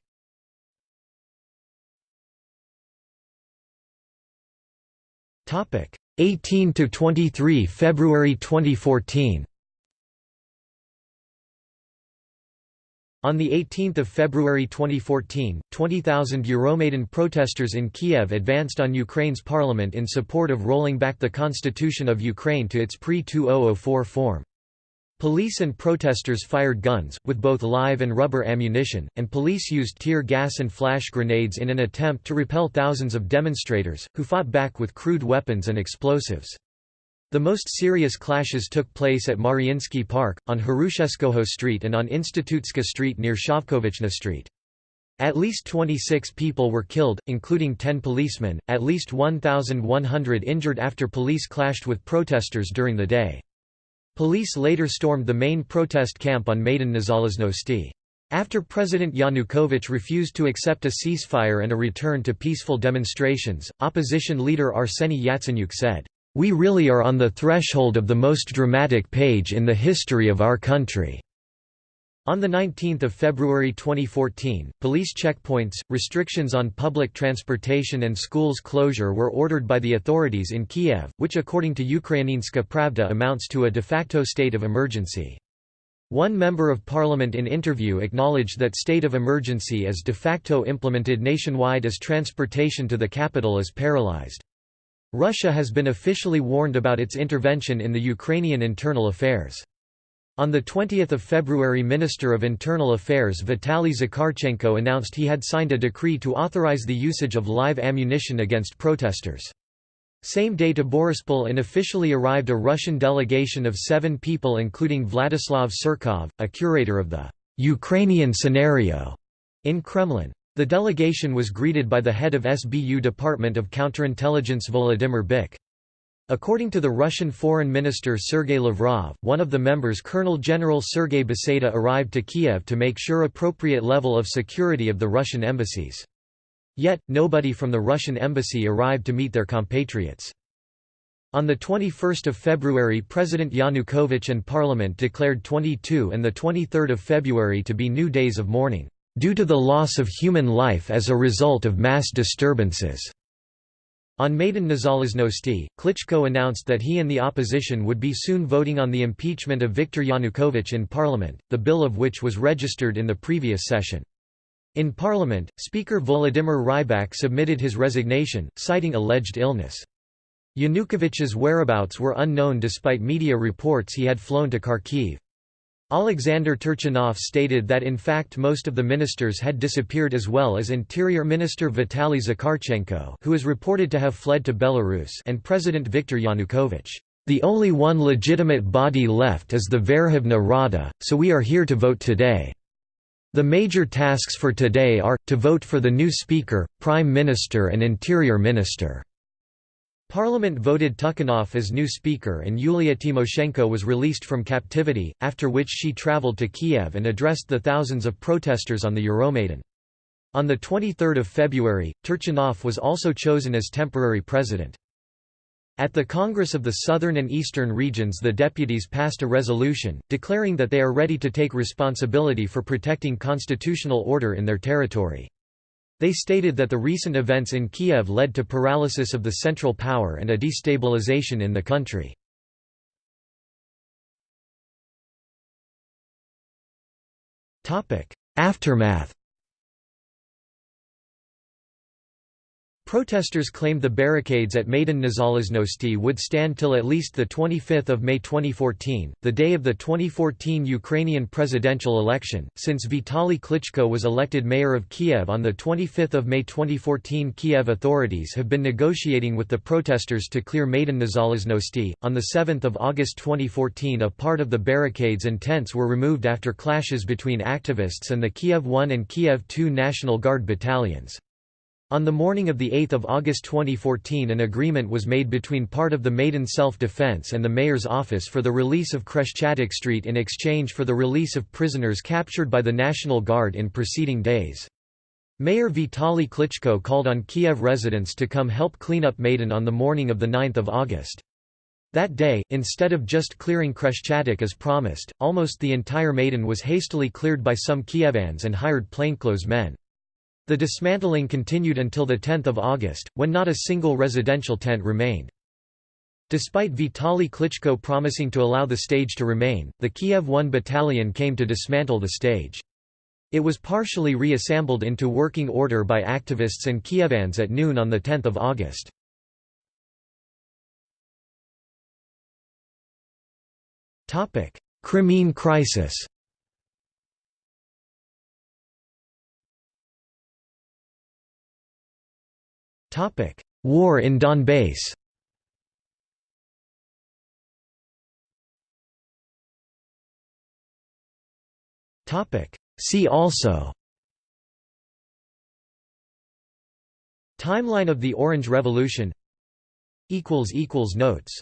Topic 18 to 23 February 2014 On 18 February 2014, 20,000 Euromaidan protesters in Kiev advanced on Ukraine's parliament in support of rolling back the constitution of Ukraine to its pre-2004 form. Police and protesters fired guns, with both live and rubber ammunition, and police used tear gas and flash grenades in an attempt to repel thousands of demonstrators, who fought back with crude weapons and explosives. The most serious clashes took place at Mariinsky Park, on Hrushevskoho Street and on Instytutska Street near Shovkovychna Street. At least 26 people were killed, including 10 policemen, at least 1,100 injured after police clashed with protesters during the day. Police later stormed the main protest camp on Maidan Nezalezhnosti. After President Yanukovych refused to accept a ceasefire and a return to peaceful demonstrations, opposition leader Arseny Yatsenyuk said, we really are on the threshold of the most dramatic page in the history of our country." On 19 February 2014, police checkpoints, restrictions on public transportation and schools closure were ordered by the authorities in Kiev, which according to Ukrainska Pravda amounts to a de facto state of emergency. One member of parliament in interview acknowledged that state of emergency is de facto implemented nationwide as transportation to the capital is paralyzed. Russia has been officially warned about its intervention in the Ukrainian internal affairs. On 20 February Minister of Internal Affairs Vitaly Zakharchenko announced he had signed a decree to authorize the usage of live ammunition against protesters. Same day to Borispol officially arrived a Russian delegation of seven people including Vladislav Surkov, a curator of the «Ukrainian scenario» in Kremlin. The delegation was greeted by the head of SBU Department of Counterintelligence Volodymyr Byk. According to the Russian Foreign Minister Sergei Lavrov, one of the members Colonel General Sergei Beseda arrived to Kiev to make sure appropriate level of security of the Russian embassies. Yet, nobody from the Russian embassy arrived to meet their compatriots. On 21 February President Yanukovych and Parliament declared 22 and 23 February to be new days of mourning due to the loss of human life as a result of mass disturbances. On Maidan Nezalezhnosti, Klitschko announced that he and the opposition would be soon voting on the impeachment of Viktor Yanukovych in parliament, the bill of which was registered in the previous session. In parliament, Speaker Volodymyr Rybak submitted his resignation, citing alleged illness. Yanukovych's whereabouts were unknown despite media reports he had flown to Kharkiv. Alexander Turchinov stated that in fact most of the ministers had disappeared as well as Interior Minister Vitaly Zakharchenko who is reported to have fled to Belarus and President Viktor Yanukovych. The only one legitimate body left is the Verkhovna Rada, so we are here to vote today. The major tasks for today are, to vote for the new Speaker, Prime Minister and Interior Minister. Parliament voted Turchinov as new speaker and Yulia Tymoshenko was released from captivity, after which she travelled to Kiev and addressed the thousands of protesters on the Euromaidan. On 23 February, Turchinov was also chosen as temporary president. At the Congress of the Southern and Eastern Regions the deputies passed a resolution, declaring that they are ready to take responsibility for protecting constitutional order in their territory. They stated that the recent events in Kiev led to paralysis of the central power and a destabilization in the country. Aftermath Protesters claimed the barricades at Maidan Nezalezhnosti would stand till at least 25 May 2014, the day of the 2014 Ukrainian presidential election. Since Vitaly Klitschko was elected mayor of Kiev on 25 May 2014 Kiev authorities have been negotiating with the protesters to clear Maidan Nezalezhnosti. On 7 August 2014 a part of the barricades and tents were removed after clashes between activists and the Kiev 1 and Kiev 2 National Guard battalions. On the morning of 8 August 2014 an agreement was made between part of the Maidan Self-Defense and the mayor's office for the release of Khreshchatyk Street in exchange for the release of prisoners captured by the National Guard in preceding days. Mayor Vitaly Klitschko called on Kiev residents to come help clean up Maidan on the morning of 9 August. That day, instead of just clearing Khreshchatyk as promised, almost the entire Maidan was hastily cleared by some Kievans and hired plainclothes men. The dismantling continued until 10 August, when not a single residential tent remained. Despite Vitaly Klitschko promising to allow the stage to remain, the Kiev 1 battalion came to dismantle the stage. It was partially reassembled into working order by activists and Kievans at noon on 10 August. Crimean crisis War in Donbass. See also. Timeline of the Orange Revolution. Notes